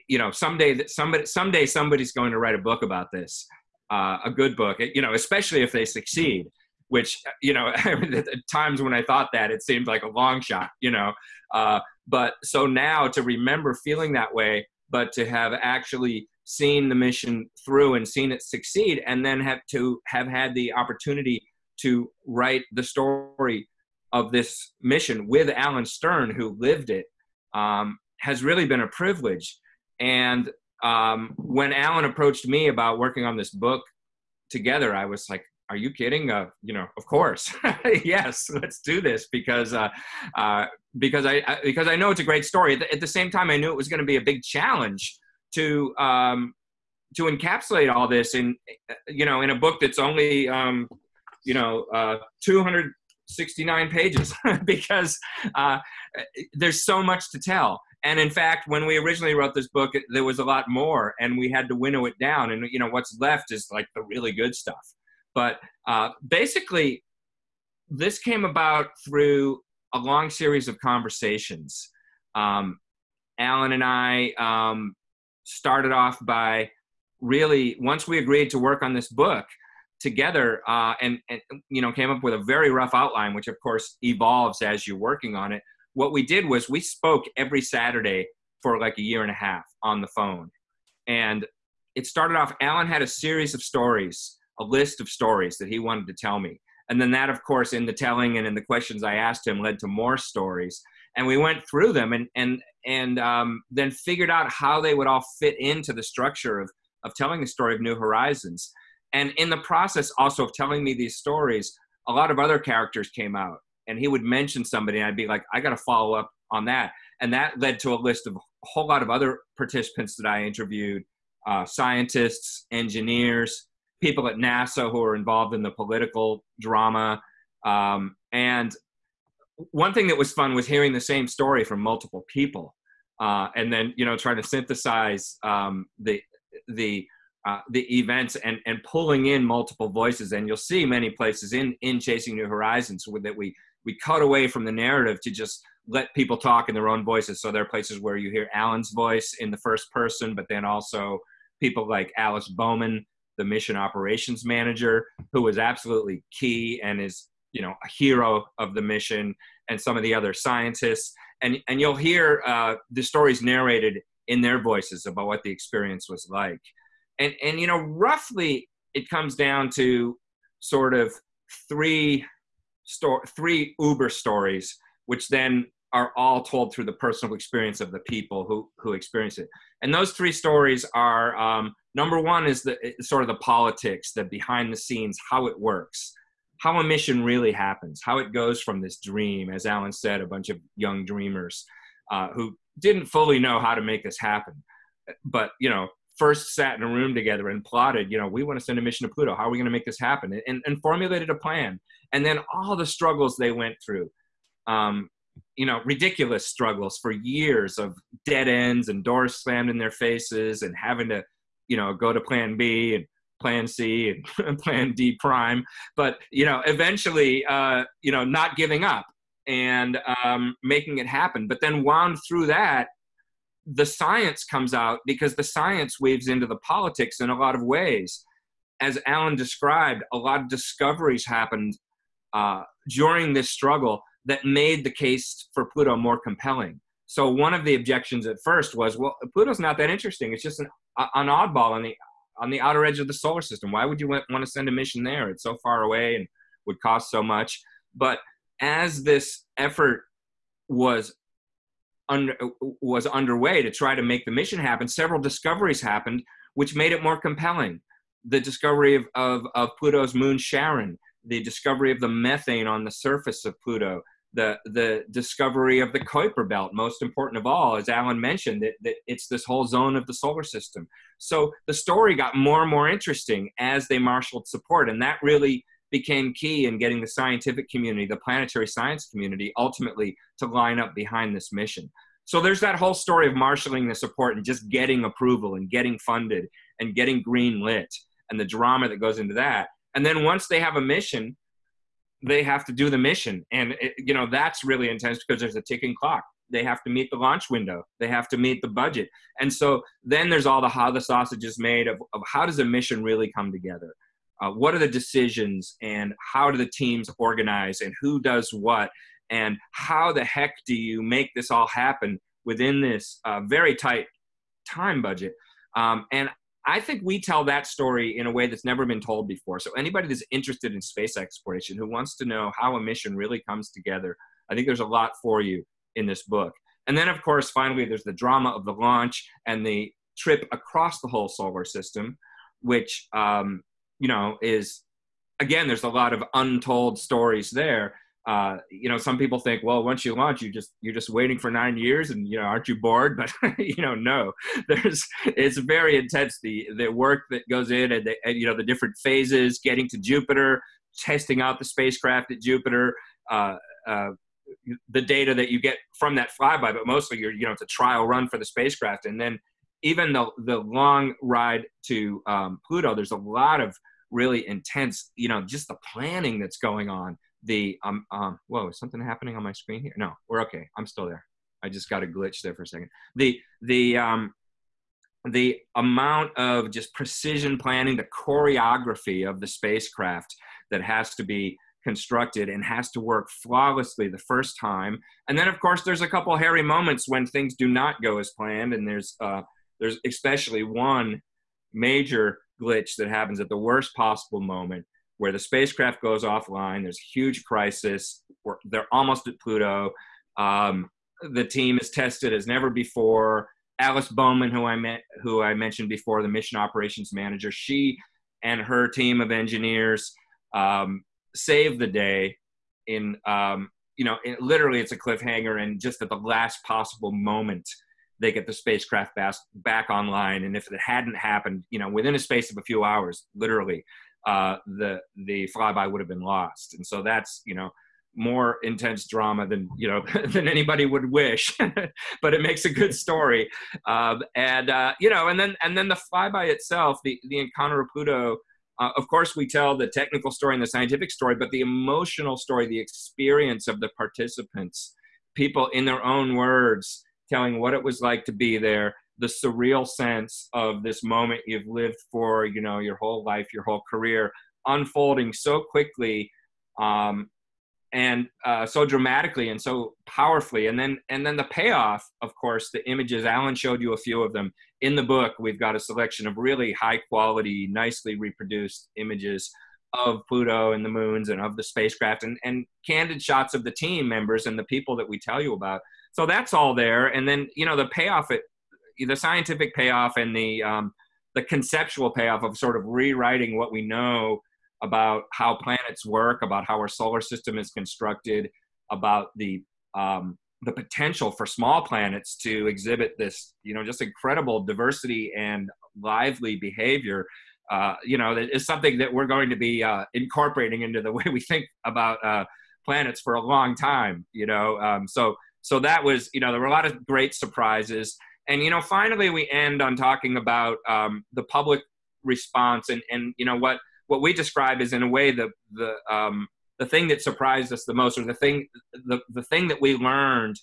[SPEAKER 2] you know someday that somebody someday somebody's going to write a book about this uh, a good book you know especially if they succeed which you know <laughs> at times when i thought that it seemed like a long shot you know uh, but so now to remember feeling that way but to have actually seen the mission through and seen it succeed and then have to have had the opportunity to write the story of this mission with alan stern who lived it um, has really been a privilege. And um, when Alan approached me about working on this book together, I was like, "Are you kidding? Uh, you know, of course, <laughs> yes, let's do this." Because uh, uh, because I, I, because I know it's a great story. At the, at the same time, I knew it was going to be a big challenge to um, to encapsulate all this in you know in a book that's only um, you know uh, 269 pages <laughs> because uh, there's so much to tell and in fact, when we originally wrote this book, there was a lot more, and we had to winnow it down. And you know, what's left is like the really good stuff. But uh, basically, this came about through a long series of conversations. Um, Alan and I um, started off by really once we agreed to work on this book together uh, and, and you know came up with a very rough outline which of course evolves as you're working on it what we did was we spoke every Saturday for like a year and a half on the phone. And it started off, Alan had a series of stories, a list of stories that he wanted to tell me. And then that, of course, in the telling and in the questions I asked him led to more stories. And we went through them and, and, and um, then figured out how they would all fit into the structure of, of telling the story of New Horizons. And in the process also of telling me these stories, a lot of other characters came out and he would mention somebody and I'd be like, I got to follow up on that. And that led to a list of a whole lot of other participants that I interviewed, uh, scientists, engineers, people at NASA who are involved in the political drama. Um, and one thing that was fun was hearing the same story from multiple people. Uh, and then, you know, trying to synthesize um, the, the uh, the events and and pulling in multiple voices. And you'll see many places in in Chasing New Horizons that we we cut away from the narrative to just let people talk in their own voices. So there are places where you hear Alan's voice in the first person, but then also people like Alice Bowman, the mission operations manager, who was absolutely key and is you know a hero of the mission, and some of the other scientists. And and you'll hear uh, the stories narrated in their voices about what the experience was like. And and you know roughly it comes down to sort of three sto- three Uber stories, which then are all told through the personal experience of the people who who experience it. And those three stories are um, number one is the sort of the politics, the behind the scenes, how it works, how a mission really happens, how it goes from this dream, as Alan said, a bunch of young dreamers uh, who didn't fully know how to make this happen, but you know first sat in a room together and plotted, you know, we want to send a mission to Pluto. How are we going to make this happen? And, and formulated a plan. And then all the struggles they went through. Um, you know, ridiculous struggles for years of dead ends and doors slammed in their faces and having to, you know, go to plan B and plan C and <laughs> plan D prime. But, you know, eventually, uh, you know, not giving up and um, making it happen. But then wound through that, the science comes out because the science weaves into the politics in a lot of ways. As Alan described, a lot of discoveries happened uh, during this struggle that made the case for Pluto more compelling. So one of the objections at first was, well, Pluto's not that interesting. It's just an, an oddball on the on the outer edge of the solar system. Why would you want, to send a mission there? It's so far away and would cost so much. But as this effort was under, was underway to try to make the mission happen, several discoveries happened, which made it more compelling. The discovery of, of, of Pluto's moon Charon, the discovery of the methane on the surface of Pluto, the the discovery of the Kuiper belt, most important of all, as Alan mentioned, that, that it's this whole zone of the solar system. So the story got more and more interesting as they marshaled support, and that really became key in getting the scientific community, the planetary science community, ultimately to line up behind this mission. So there's that whole story of marshaling the support and just getting approval and getting funded and getting green lit and the drama that goes into that. And then once they have a mission, they have to do the mission. And, it, you know, that's really intense because there's a ticking clock. They have to meet the launch window. They have to meet the budget. And so then there's all the how the sausage is made of, of how does a mission really come together? Uh, what are the decisions and how do the teams organize and who does what? And how the heck do you make this all happen within this uh, very tight time budget? Um, and I think we tell that story in a way that's never been told before. So anybody that's interested in space exploration who wants to know how a mission really comes together, I think there's a lot for you in this book. And then, of course, finally, there's the drama of the launch and the trip across the whole solar system, which um, you know is again, there's a lot of untold stories there uh, you know, some people think, well, once you launch, you just you're just waiting for nine years, and you know, aren't you bored? <laughs> But you know, no, there's it's very intense the the work that goes in, and, the, and you know, the different phases, getting to Jupiter, testing out the spacecraft at Jupiter. Uh, uh, the data that you get from that flyby, but mostly you're, you know, it's a trial run for the spacecraft. And then even the, the long ride to um, Pluto, there's a lot of really intense, you know, just the planning that's going on the um um whoa is something happening on my screen here? No we're okay. I'm still there. I just got a glitch there for a second. The the um the amount of just precision planning the choreography of the spacecraft that has to be constructed and has to work flawlessly the first time. And then of course there's a couple hairy moments when things do not go as planned and there's uh there's especially one major glitch that happens at the worst possible moment where the spacecraft goes offline. There's a huge crisis. they're almost at Pluto. Um, the team is tested as never before. Alice Bowman, who I met, who I mentioned before, the mission operations manager, she and her team of engineers um, save the day. In um, you know, it, literally, it's a cliffhanger, and just at the last possible moment, they get the spacecraft back, back online. And if it hadn't happened, you know, within a space of a few hours, literally, uh, the the flyby would have been lost. And so that's you know more intense drama than you know <laughs> than anybody would wish <laughs> but it makes a good story um, and uh, you know and then and then the flyby itself the the encounter of pluto uh, of course we tell the technical story and the scientific story but the emotional story the experience of the participants people in their own words telling what it was like to be there the surreal sense of this moment you've lived for you know your whole life your whole career unfolding so quickly um, and uh, so dramatically and so powerfully. And then and then the payoff of course the images alan showed you a few of them in the book. We've got a selection of really high quality nicely reproduced images of pluto and the moons and of the spacecraft and, and candid shots of the team members and the people that we tell you about. So that's all there. And then you know the payoff it, the scientific payoff and the um, the conceptual payoff of sort of rewriting what we know about how planets work, about how our solar system is constructed, about the um, the potential for small planets to exhibit this, you know, just incredible diversity and lively behavior. Uh, you know, is something that we're going to be uh, incorporating into the <laughs> way we think about uh, planets for a long time. You know, um, so so that was, you know, there were a lot of great surprises, and you know, finally we end on talking about um, the public response and and you know what what we describe is in a way the the um, the thing that surprised us the most, or the thing the the thing that we learned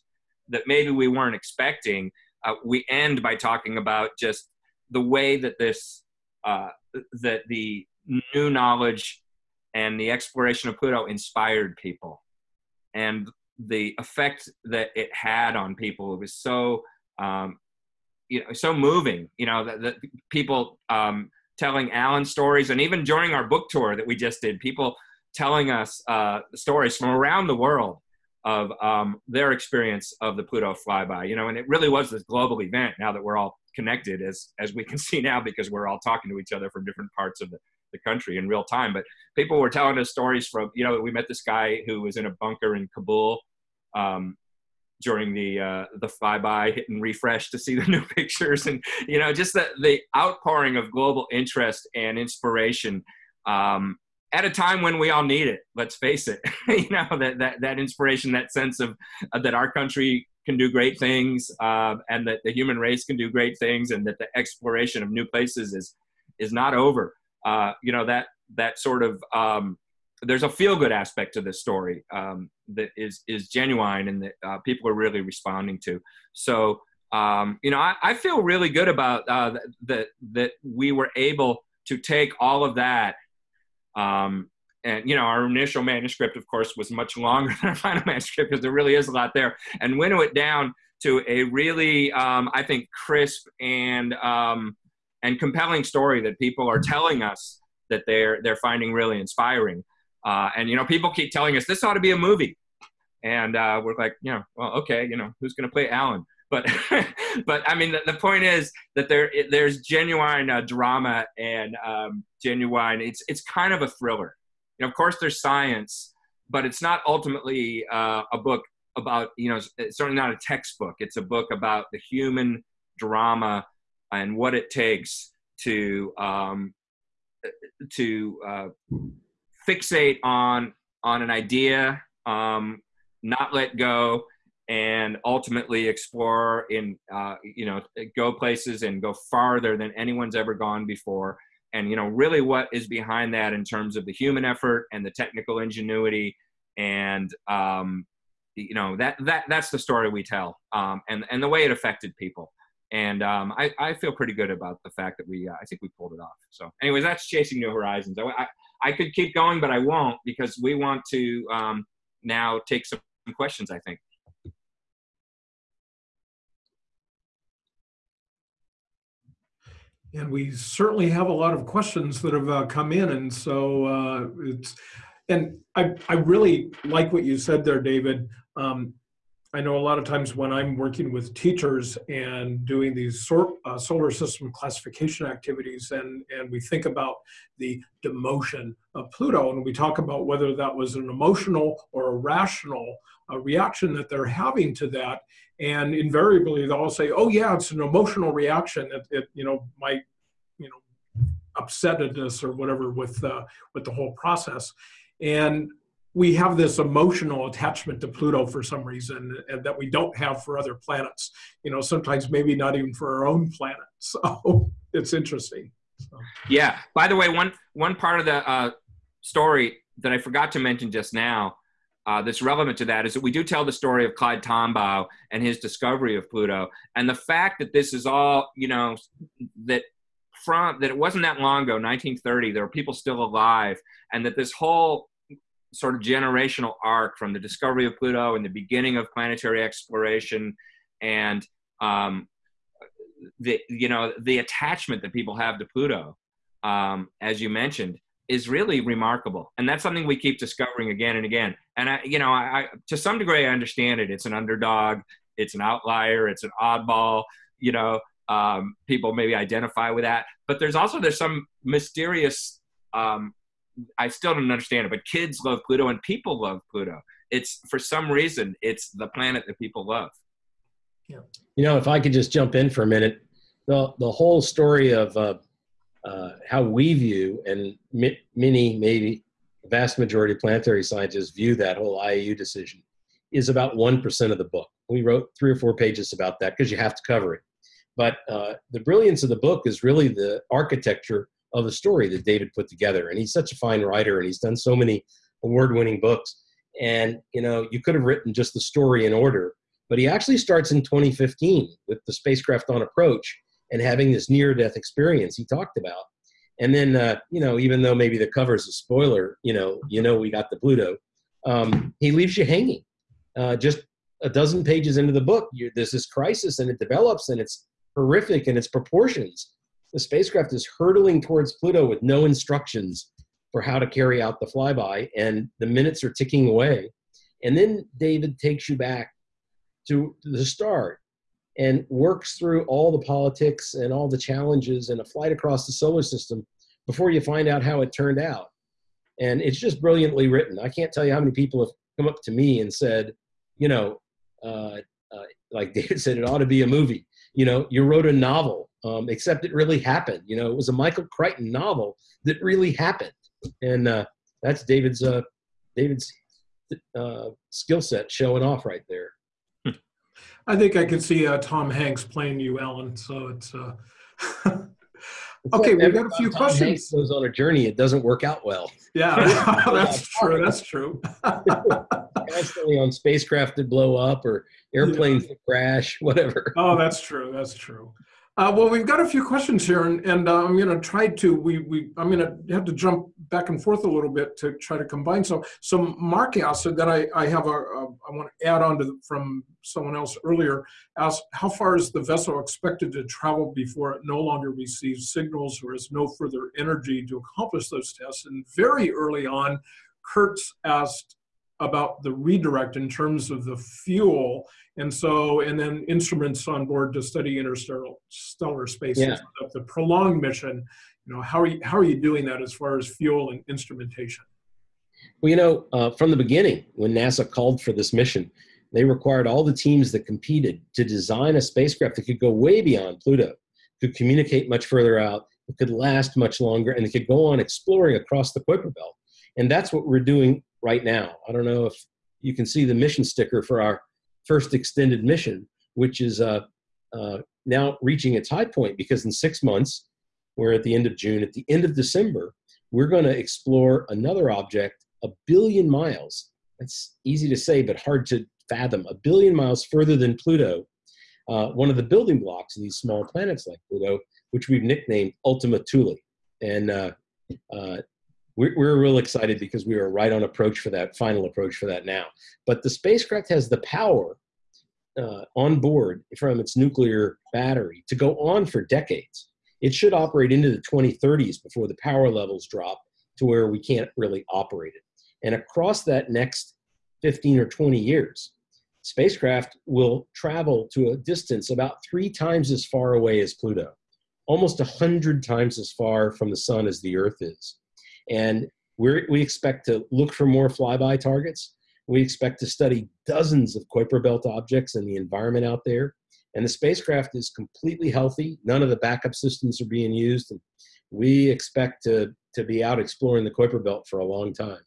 [SPEAKER 2] that maybe we weren't expecting. Uh, we end by talking about just the way that this uh, that the new knowledge and the exploration of Pluto inspired people, and the effect that it had on people. It was so um, you know so moving. You know that, that people um, telling Alan stories, and even during our book tour that we just did, people telling us uh, stories from around the world of um, their experience of the Pluto flyby. You know, and it really was this global event. Now that we're all connected, as as we can <laughs> see now, because we're all talking to each other from different parts of the, the country in real time. But people were telling us stories from, you know, we met this guy who was in a bunker in Kabul. Um, during the uh, the flyby, hit and refresh to see the <laughs> new pictures, and you know, just the the outpouring of global interest and inspiration um, at a time when we all need it. Let's face it, <laughs> you know that that that inspiration, that sense of uh, that our country can do great things, uh, and that the human race can do great things, and that the exploration of new places is is not over. Uh, you know that that sort of um, there's a feel good aspect to this story um, that is is genuine and that uh, people are really responding to. So um, you know, I, I, feel really good about uh, that that we were able to take all of that. Um, and you know, our initial manuscript, of course, was much longer <laughs> than our final manuscript because there really is a lot there, and winnow it down to a really, um, I think, crisp and um, and compelling story that people are telling us that they're they're finding really inspiring. Uh, and you know, people keep telling us this ought to be a movie, and uh, we're like, you know, well, okay, you know, who's going to play Alan? But <laughs> but I mean, the, the point is that there there's genuine uh, drama and um, genuine. It's it's kind of a thriller. You know, of course, there's science, but it's not ultimately uh, a book about you know. It's certainly not a textbook. It's a book about the human drama and what it takes to um, to uh, fixate on on an idea, um, not let go, and ultimately explore in uh, you know go places and go farther than anyone's ever gone before. And you know really what is behind that in terms of the human effort and the technical ingenuity and um, you know that that that's the story we tell um, and and the way it affected people and um, I, I feel pretty good about the fact that we uh, I think we pulled it off. So, anyways, that's chasing new horizons. I, I could keep going, but I won't because we want to um, now take some questions, I think.
[SPEAKER 1] And we certainly have a lot of questions that have uh, come in. And so uh, it's, and I, I really like what you said there, David. Um, I know a lot of times when I'm working with teachers and doing these uh, solar system classification activities, and, and we think about the demotion of Pluto, and we talk about whether that was an emotional or a rational uh, reaction that they're having to that, and invariably they'll all say, "Oh yeah, it's an emotional reaction. It, it you know might you know upsetedness or whatever with uh, with the whole process," and we have this emotional attachment to Pluto for some reason and that we don't have for other planets. You know, sometimes maybe not even for our own planet. <laughs> So it's interesting. So.
[SPEAKER 2] Yeah. By the way, one one part of the uh, story that I forgot to mention just now uh, that's relevant to that is that we do tell the story of Clyde Tombaugh and his discovery of Pluto, and the fact that this is all you know that from that it wasn't that long ago, 1930, there were people still alive, and that this whole sort of generational arc from the discovery of Pluto and the beginning of planetary exploration and um, the you know the attachment that people have to Pluto, um, as you mentioned, is really remarkable, and that's something we keep discovering again and again. And I, you know, I, I to some degree I understand it. It's an underdog, it's an outlier, it's an oddball. You know, um, people maybe identify with that, but there's also there's some mysterious. Um, I still don't understand it, but kids love Pluto and people love Pluto. It's for some reason it's the planet that people love.
[SPEAKER 3] Yeah. You know, if I could just jump in for a minute, the the whole story of uh, uh, how we view and mi- many, maybe the vast majority of planetary scientists view that whole IAU decision is about one percent of the book. We wrote three or four pages about that because you have to cover it. But uh, the brilliance of the book is really the architecture of the story that David put together. And he's such a fine writer, and he's done so many award-winning books. And you know, you could have written just the story in order, but he actually starts in 2015 with the spacecraft on approach and having this near death experience he talked about. And then, uh, you know, even though maybe the cover is a spoiler, you know, you know, we got the Pluto, um, he leaves you hanging. Uh, just a dozen pages into the book, there's this crisis and it develops and it's horrific in its proportions. The spacecraft is hurtling towards Pluto with no instructions for how to carry out the flyby, and the minutes are ticking away. And then David takes you back to the start and works through all the politics and all the challenges and a flight across the solar system before you find out how it turned out. And it's just brilliantly written. I can't tell you how many people have come up to me and said, you know, uh, uh, like <laughs> David said, it ought to be a movie. You know, you wrote a novel, um, except it really happened. You know, it was a Michael Crichton novel that really happened, and uh, that's David's uh, David's uh, skill set showing off right there.
[SPEAKER 1] I think I can see uh, Tom Hanks playing you, Alan. So it's uh... <laughs> okay. We've got a few
[SPEAKER 3] Tom
[SPEAKER 1] questions.
[SPEAKER 3] Hanks goes on a journey. It doesn't work out well.
[SPEAKER 1] Yeah, <laughs> <laughs> that's true. That's true.
[SPEAKER 3] Constantly on spacecraft that blow up or airplanes yeah. that crash, whatever.
[SPEAKER 1] Oh, that's true. That's true. Uh, well, we've got a few questions here, and, and uh, I'm going to try to we we I'm going to have to jump back and forth a little bit to try to combine some. So Mark asked that I I have a, a I want to add on to the, from someone else earlier. Asked how far is the vessel expected to travel before it no longer receives signals or has no further energy to accomplish those tests? And very early on, Kurtz asked about the redirect in terms of the fuel. And so and then instruments on board to study interstellar stellar space
[SPEAKER 3] yeah.
[SPEAKER 1] the prolonged mission. You know how are you how are you doing that as far as fuel and instrumentation?
[SPEAKER 3] Well you know uh, from the beginning when nasa called for this mission they required all the teams that competed to design a spacecraft that could go way beyond pluto could communicate much further out it could last much longer and it could go on exploring across the kuiper belt. And that's what we're doing right now i don't know if you can see the mission sticker for our first extended mission, which is uh, uh, now reaching its high point because in six months, we're at the end of June, at the end of December, we're going to explore another object a billion miles. That's easy to say, but hard to fathom. A billion miles further than Pluto, uh, one of the building blocks of these small planets like Pluto, which we've nicknamed Ultima Thule. And uh, uh, we're, we're real excited because we are right on approach for that final approach for that now. But the spacecraft has the power uh, on board from its nuclear battery to go on for decades. It should operate into the 2030s before the power levels drop to where we can't really operate it. And across that next 15 or 20 years, spacecraft will travel to a distance about three times as far away as Pluto, almost 100 times as far from the sun as the Earth is. And we we expect to look for more flyby targets. We expect to study dozens of Kuiper Belt objects and the environment out there. And the spacecraft is completely healthy. None of the backup systems are being used. And we expect to, to be out exploring the Kuiper Belt for a long time.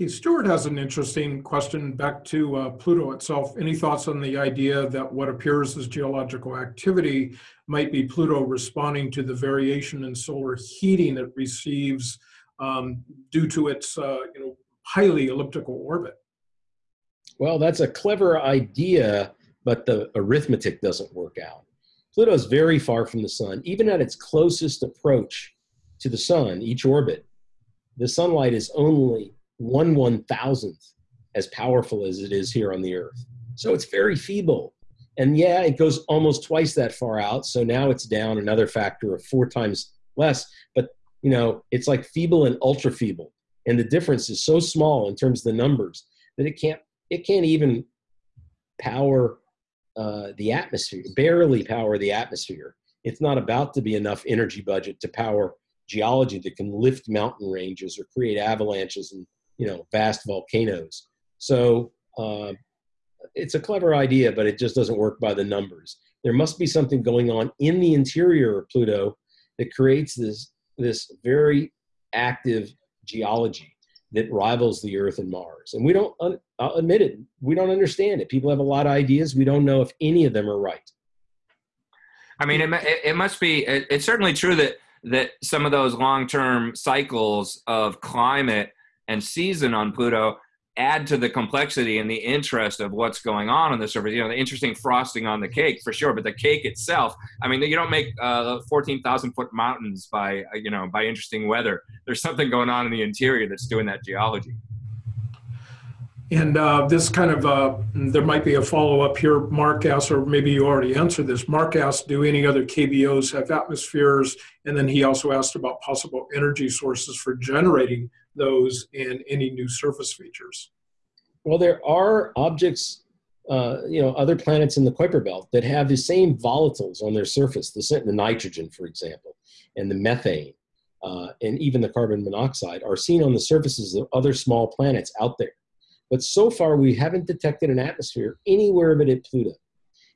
[SPEAKER 1] Okay, Stuart has an interesting question back to uh, Pluto itself. Any thoughts on the idea that what appears as geological activity might be Pluto responding to the variation in solar heating it receives um, due to its uh, you know, highly elliptical orbit?
[SPEAKER 3] Well, that's a clever idea, but the arithmetic doesn't work out. Pluto is very far from the sun. Even at its closest approach to the sun, each orbit, the sunlight is only one one thousandth as powerful as it is here on the Earth. So it's very feeble. And yeah, it goes almost twice that far out. So now it's down another factor of four times less. But you know, it's like feeble and ultra feeble. And the difference is so small in terms of the numbers that it can't it can't even power uh, the atmosphere, barely power the atmosphere. It's not about to be enough energy budget to power geology that can lift mountain ranges or create avalanches and you know vast volcanoes. So uh, it's a clever idea, but it just doesn't work by the numbers. There must be something going on in the interior of Pluto that creates this this very active geology that rivals the Earth and Mars. And we don't, I'll admit it, we don't understand it. People have a lot of ideas. We don't know if any of them are right.
[SPEAKER 2] I mean, it, it must be, it, it's certainly true that, that some of those long-term cycles of climate and season on Pluto add to the complexity and the interest of what's going on on the surface. You know, the interesting frosting on the cake for sure, but the cake itself. I mean, you don't make uh, fourteen thousand foot mountains by uh, you know by interesting weather. There's something going on in the interior that's doing that geology.
[SPEAKER 1] And uh, this kind of, uh, there might be a follow up here. Mark asked, or maybe you already answered this. Mark asked, do any other KBOs have atmospheres? And then he also asked about possible energy sources for generating those and any new surface features.
[SPEAKER 3] Well, there are objects, uh, you know, other planets in the Kuiper Belt that have the same volatiles on their surface, the, the nitrogen, for example, and the methane, uh, and even the carbon monoxide are seen on the surfaces of other small planets out there. But so far, we haven't detected an atmosphere anywhere but at Pluto.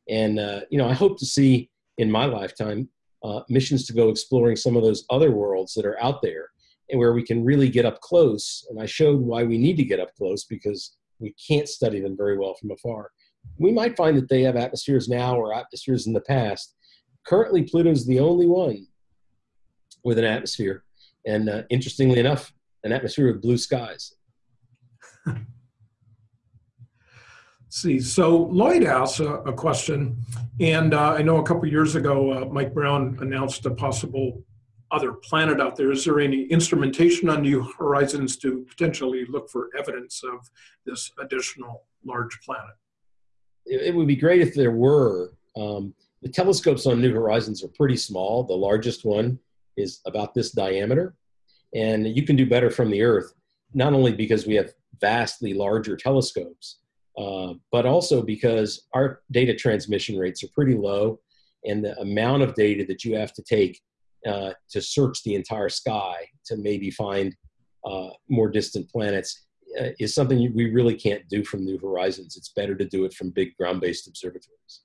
[SPEAKER 3] And, uh, you know, I hope to see in my lifetime uh, missions to go exploring some of those other worlds that are out there and where we can really get up close. And I showed why we need to get up close because we can't study them very well from afar. We might find that they have atmospheres now or atmospheres in the past. Currently, Pluto's the only one with an atmosphere. And uh, interestingly enough, an atmosphere with blue skies. <laughs>
[SPEAKER 1] see. So Lloyd asks a, a question, and uh, I know a couple years ago, uh, Mike Brown announced a possible other planet out there. Is there any instrumentation on New Horizons to potentially look for evidence of this additional large planet?
[SPEAKER 3] It, would be great if there were. Um, the telescopes on New Horizons are pretty small. The largest one is about this diameter, and you can do better from the Earth, not only because we have vastly larger telescopes, uh, but also because our data transmission rates are pretty low, and the amount of data that you have to take uh, to search the entire sky to maybe find uh, more distant planets uh, is something we really can't do from New Horizons. It's better to do it from big ground-based observatories.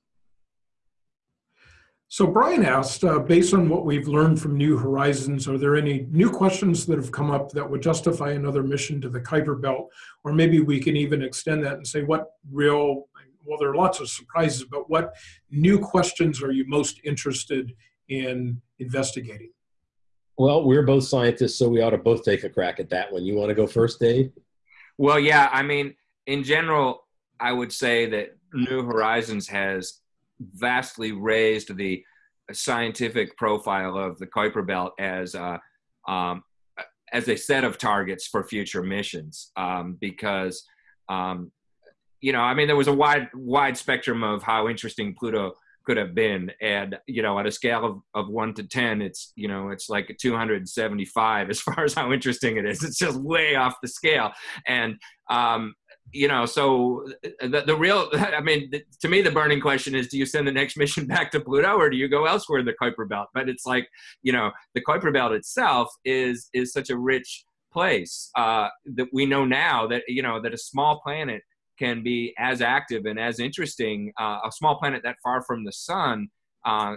[SPEAKER 1] So Brian asked, uh, based on what we've learned from New Horizons, are there any new questions that have come up that would justify another mission to the Kuiper Belt? Or maybe we can even extend that and say what real, well, there are lots of surprises, but what new questions are you most interested in investigating?
[SPEAKER 3] Well, we're both scientists, so we ought to both take a crack at that one. You want to go first, Dave?
[SPEAKER 2] Well, yeah. I mean, in general, I would say that New Horizons has vastly raised the scientific profile of the Kuiper Belt as uh, um, as a set of targets for future missions um, because um, you know I mean there was a wide wide spectrum of how interesting Pluto could have been. And you know at a scale of, of 1 to 10 it's you know it's like a 275 as <laughs> far as how interesting it is. It's just way off the scale. And um, you know, so the, the real, <laughs> I mean, to me, the burning question is, do you send the next <laughs> mission back to Pluto or do you go elsewhere in the Kuiper Belt? But it's like, you know, the Kuiper Belt itself is, is such a rich place uh, that we know now that, you know, that a small planet can be as active and as interesting, uh, a small planet that far from the sun, uh,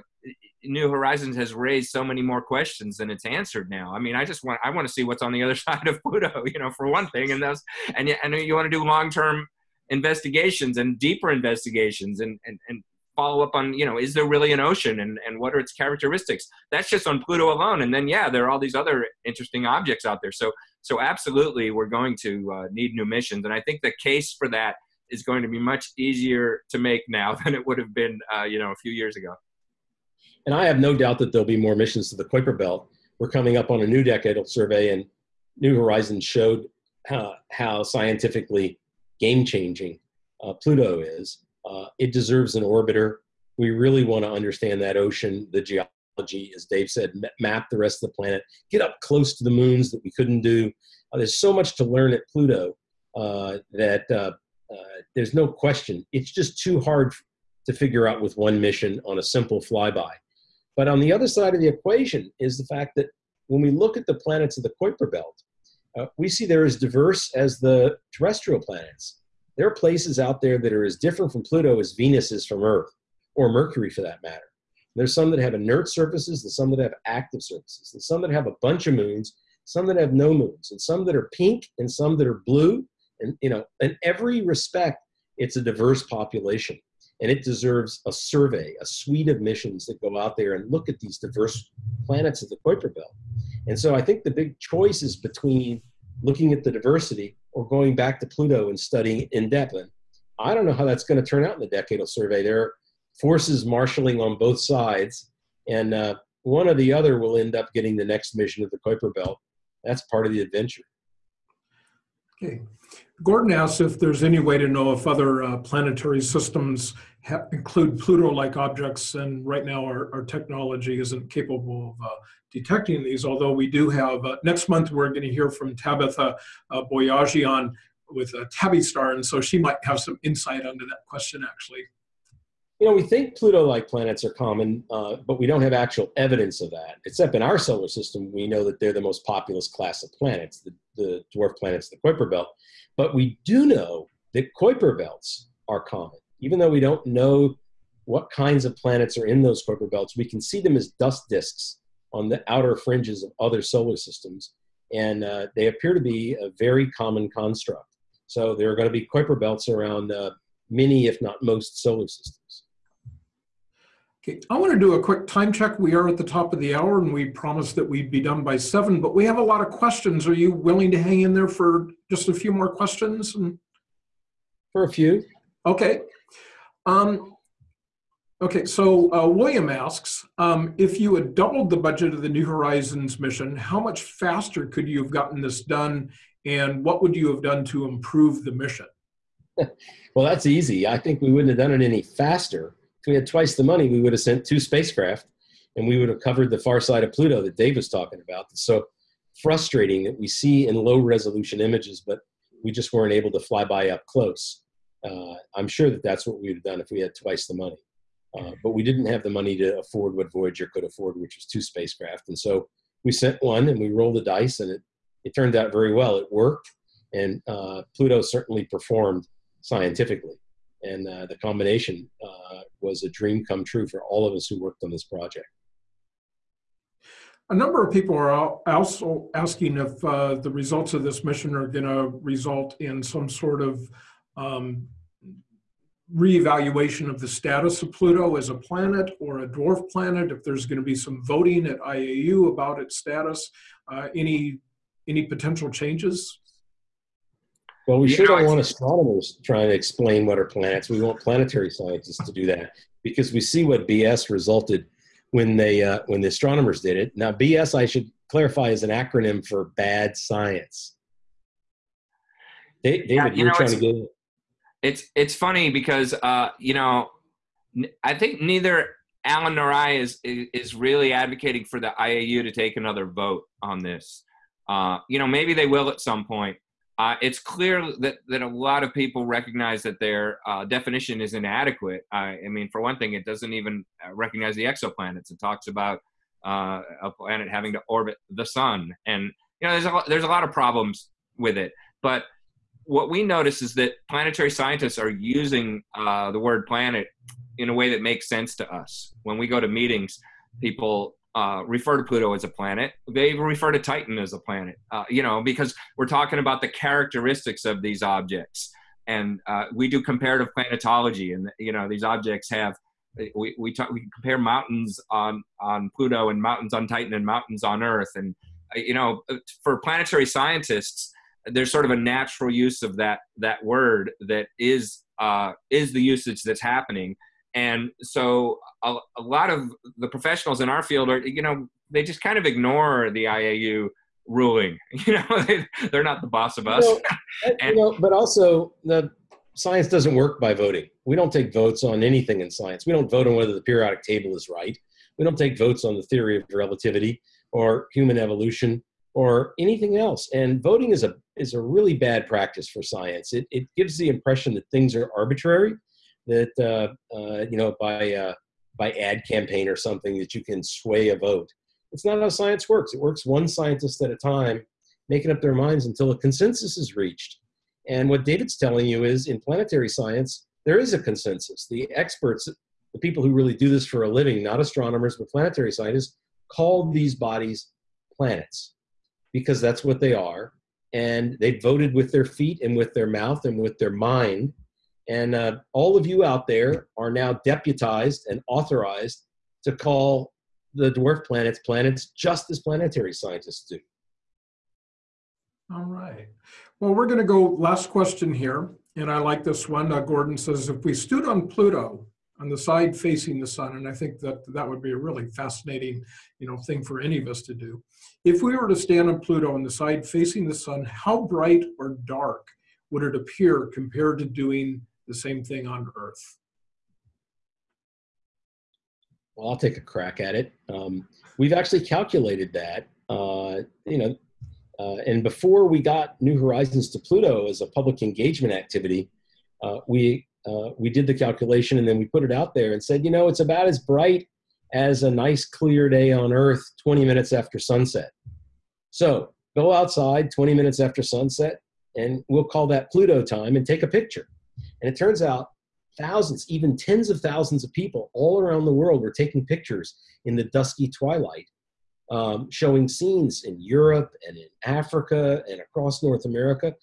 [SPEAKER 2] New Horizons has raised so many more questions than it's answered now. I mean, I just want I want to see what's on the other <laughs> side of Pluto, you know, for one thing, and those and and you want to do long term investigations and deeper investigations and, and and follow up on you know is there really an ocean and and what are its characteristics that's just on pluto alone and then yeah there are all these other interesting objects out there so so absolutely we're going to uh, need new missions and i think the case for that is going to be much easier to make now <laughs> than it would have been uh, you know a few years ago
[SPEAKER 3] and I have no doubt that there'll be more missions to the Kuiper Belt. We're coming up on a new decadal survey, and New Horizons showed how, how scientifically game changing uh, Pluto is. Uh, it deserves an orbiter. We really want to understand that ocean, the geology, as Dave said, map the rest of the planet, get up close to the moons that we couldn't do. Uh, there's so much to learn at Pluto uh, that uh, uh, there's no question. It's just too hard to figure out with one mission on a simple flyby. But on the other side of the equation is the fact that when we look at the planets of the Kuiper Belt, uh, we see they're as diverse as the terrestrial planets. There are places out there that are as different from Pluto as Venus is from Earth, or Mercury for that matter. There's some that have inert surfaces, and some that have active surfaces, and some that have a bunch of moons, some that have no moons, and some that are pink, and some that are blue. And you know, in every respect, it's a diverse population and it deserves a survey, a suite of missions that go out there and look at these diverse planets of the Kuiper Belt. And so I think the big choice is between looking at the diversity or going back to Pluto and studying in depth. And I don't know how that's going to turn out in the decadal survey. There are forces marshaling on both sides, and uh, one or the other will end up getting the next mission of the Kuiper Belt. That's part of the adventure.
[SPEAKER 1] Okay. Gordon asks if there's any way to know if other uh, planetary systems include Pluto-like objects, and right now our, our technology isn't capable of uh, detecting these, although we do have, uh, next month we're going to hear from Tabitha uh, Boyajian with a Tabby Star, and so she might have some insight onto that question actually.
[SPEAKER 3] You know, we think Pluto-like planets are common, uh, but we don't have actual evidence of that. Except in our solar system, we know that they're the most populous class of planets, the, the dwarf planets, the Kuiper Belt. But we do know that Kuiper belts are common even though we don't know what kinds of planets are in those Kuiper belts, we can see them as dust disks on the outer fringes of other solar systems. And uh, they appear to be a very common construct. So there are going to be Kuiper belts around uh, many, if not most, solar systems.
[SPEAKER 1] Okay, I want to do a quick time check. We are at the top of the hour and we promised that we'd be done by seven, but we have a lot of questions. Are you willing to hang in there for just a few more questions?
[SPEAKER 3] For a few.
[SPEAKER 1] Okay. Um, okay, so uh, William asks, um, if you had doubled the budget of the New Horizons mission, how much faster could you have gotten this done and what would you have done to improve the mission? <laughs>
[SPEAKER 3] well, that's easy. I think we wouldn't have done it any faster. If we had twice the money, we would have sent two spacecraft and we would have covered the far side of Pluto that Dave was talking about. It's so frustrating that we see in low resolution images, but we just weren't able to fly by up close uh, I'm sure that that's what we would have done if we had twice the money. Uh, but we didn't have the money to afford what Voyager could afford, which was two spacecraft. And so we sent one and we rolled the dice, and it, it turned out very well. It worked, and uh, Pluto certainly performed scientifically. And uh, the combination uh, was a dream come true for all of us who worked on this project.
[SPEAKER 1] A number of people are also asking if uh, the results of this mission are going to result in some sort of um, reevaluation of the status of Pluto as a planet or a dwarf planet, if there's going to be some voting at IAU about its status, uh, any any potential changes?
[SPEAKER 3] Well, we sure don't want astronomers trying to explain what are planets. We want planetary scientists to do that because we see what BS resulted when they uh, when the astronomers did it. Now, BS, I should clarify, is an acronym for bad science. David, yeah, you are trying to get
[SPEAKER 2] it's it's funny because uh, you know I think neither Alan nor I is is really advocating for the IAU to take another vote on this. Uh, you know, maybe they will at some point. Uh, it's clear that, that a lot of people recognize that their uh, definition is inadequate. I mean, for one thing, it doesn't even uh, recognize the exoplanets. It talks about uh, a planet having to orbit the sun, and you know, there's a there's a lot of problems with it. But what we notice is that planetary scientists are using uh, the word planet in a way that makes sense to us. When we go to meetings, people uh, refer to Pluto as a planet. They refer to Titan as a planet, uh, you know, because we're talking about the characteristics of these objects. And uh, we do comparative planetology, and you know these objects have we we, talk, we compare mountains on on Pluto and mountains on Titan and mountains on Earth, and uh, you know for planetary scientists, there's sort of a natural use of that that word that is uh, is the usage that's happening. And so a, a, lot of the professionals in our field are you know they just kind of ignore the iau ruling. <laughs> You know they, are not the boss of us.
[SPEAKER 3] You <laughs> know, and, you know, but also the science doesn't work by voting. We don't take votes on anything in science. We don't vote on whether the periodic table is right. We don't take votes on the theory of relativity or human evolution or anything else and voting is a is a really bad practice for science it, it gives the impression that things are arbitrary that uh, uh, you know by uh, by ad campaign or something that you can sway a vote. It's not how science works. It works one scientist at a time, making up their minds until a consensus is reached. And what David's telling you is, in planetary science, there is a consensus. The experts, the people who really do this for a living, not astronomers but planetary scientists, call these bodies planets because that's what they are. And they voted with their feet and with their mouth and with their mind and uh, all of you out there are now deputized and authorized to call the dwarf planets planets just as planetary scientists do.
[SPEAKER 1] All right. Well, we're going to go last question here. And I like this one. Uh, Gordon says, if we stood on Pluto on the side facing the sun, and I think that that would be a really fascinating, you know, thing for any of us to do. If we were to stand on Pluto on the side facing the sun, how bright or dark would it appear compared to doing the same thing on Earth?
[SPEAKER 3] Well, I'll take a crack at it. Um, we've actually calculated that. Uh, you know, uh, and before we got New Horizons to Pluto as a public engagement activity, uh, we uh, we did the calculation and then we put it out there and said, you know, it's about as bright as a nice clear day on Earth 20 minutes after sunset. So go outside 20 minutes after sunset, and we'll call that Pluto time and take a picture. And it turns out thousands, even tens of thousands of people all around the world were taking pictures in the dusky twilight, um, showing scenes in Europe and in Africa and across North America.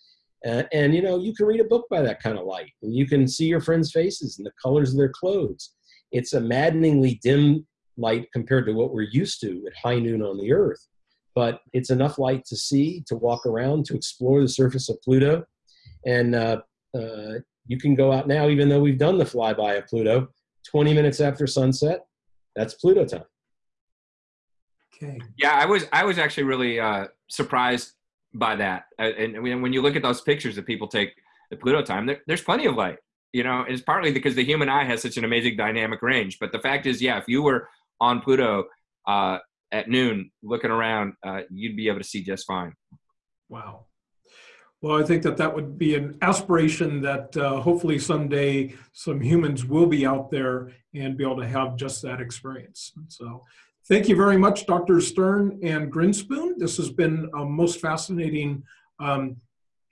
[SPEAKER 3] Uh, and you know, you can read a book by that kind of light, and you can see your friends' faces and the colors of their clothes. It's a maddeningly dim light compared to what we're used to at high noon on the Earth. But it's enough light to see, to walk around, to explore the surface of Pluto. And uh, uh, you can go out now, even though we've done the flyby of Pluto, 20 minutes after sunset. That's Pluto time.
[SPEAKER 1] Okay.
[SPEAKER 2] Yeah, I was I was actually really uh, surprised by that. Uh, and when you look at those pictures that people take at Pluto time, there, there's plenty of light. You know, it's partly because the human eye has such an amazing dynamic range. But the fact is, yeah, if you were on Pluto uh, at noon looking around, uh, you'd be able to see just fine.
[SPEAKER 1] Wow. Well, I think that that would be an aspiration that uh, hopefully someday some humans will be out there and be able to have just that experience. So thank you very much, Dr. Stern and Grinspoon. This has been a most fascinating um,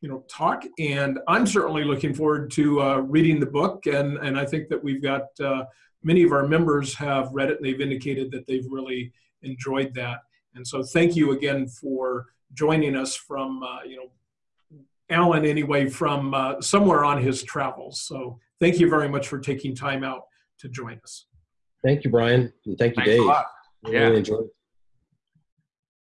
[SPEAKER 1] you know, talk, and I'm certainly looking forward to uh, reading the book, and, and I think that we've got uh, many of our members have read it and they've indicated that they've really enjoyed that. And so thank you again for joining us from, uh, you know, Alan anyway from uh, somewhere on his travels. So thank you very much for taking time out to join us.
[SPEAKER 3] Thank you, Brian, and thank you,
[SPEAKER 2] Thanks
[SPEAKER 3] Dave.
[SPEAKER 2] Yeah.
[SPEAKER 3] Really enjoyed it.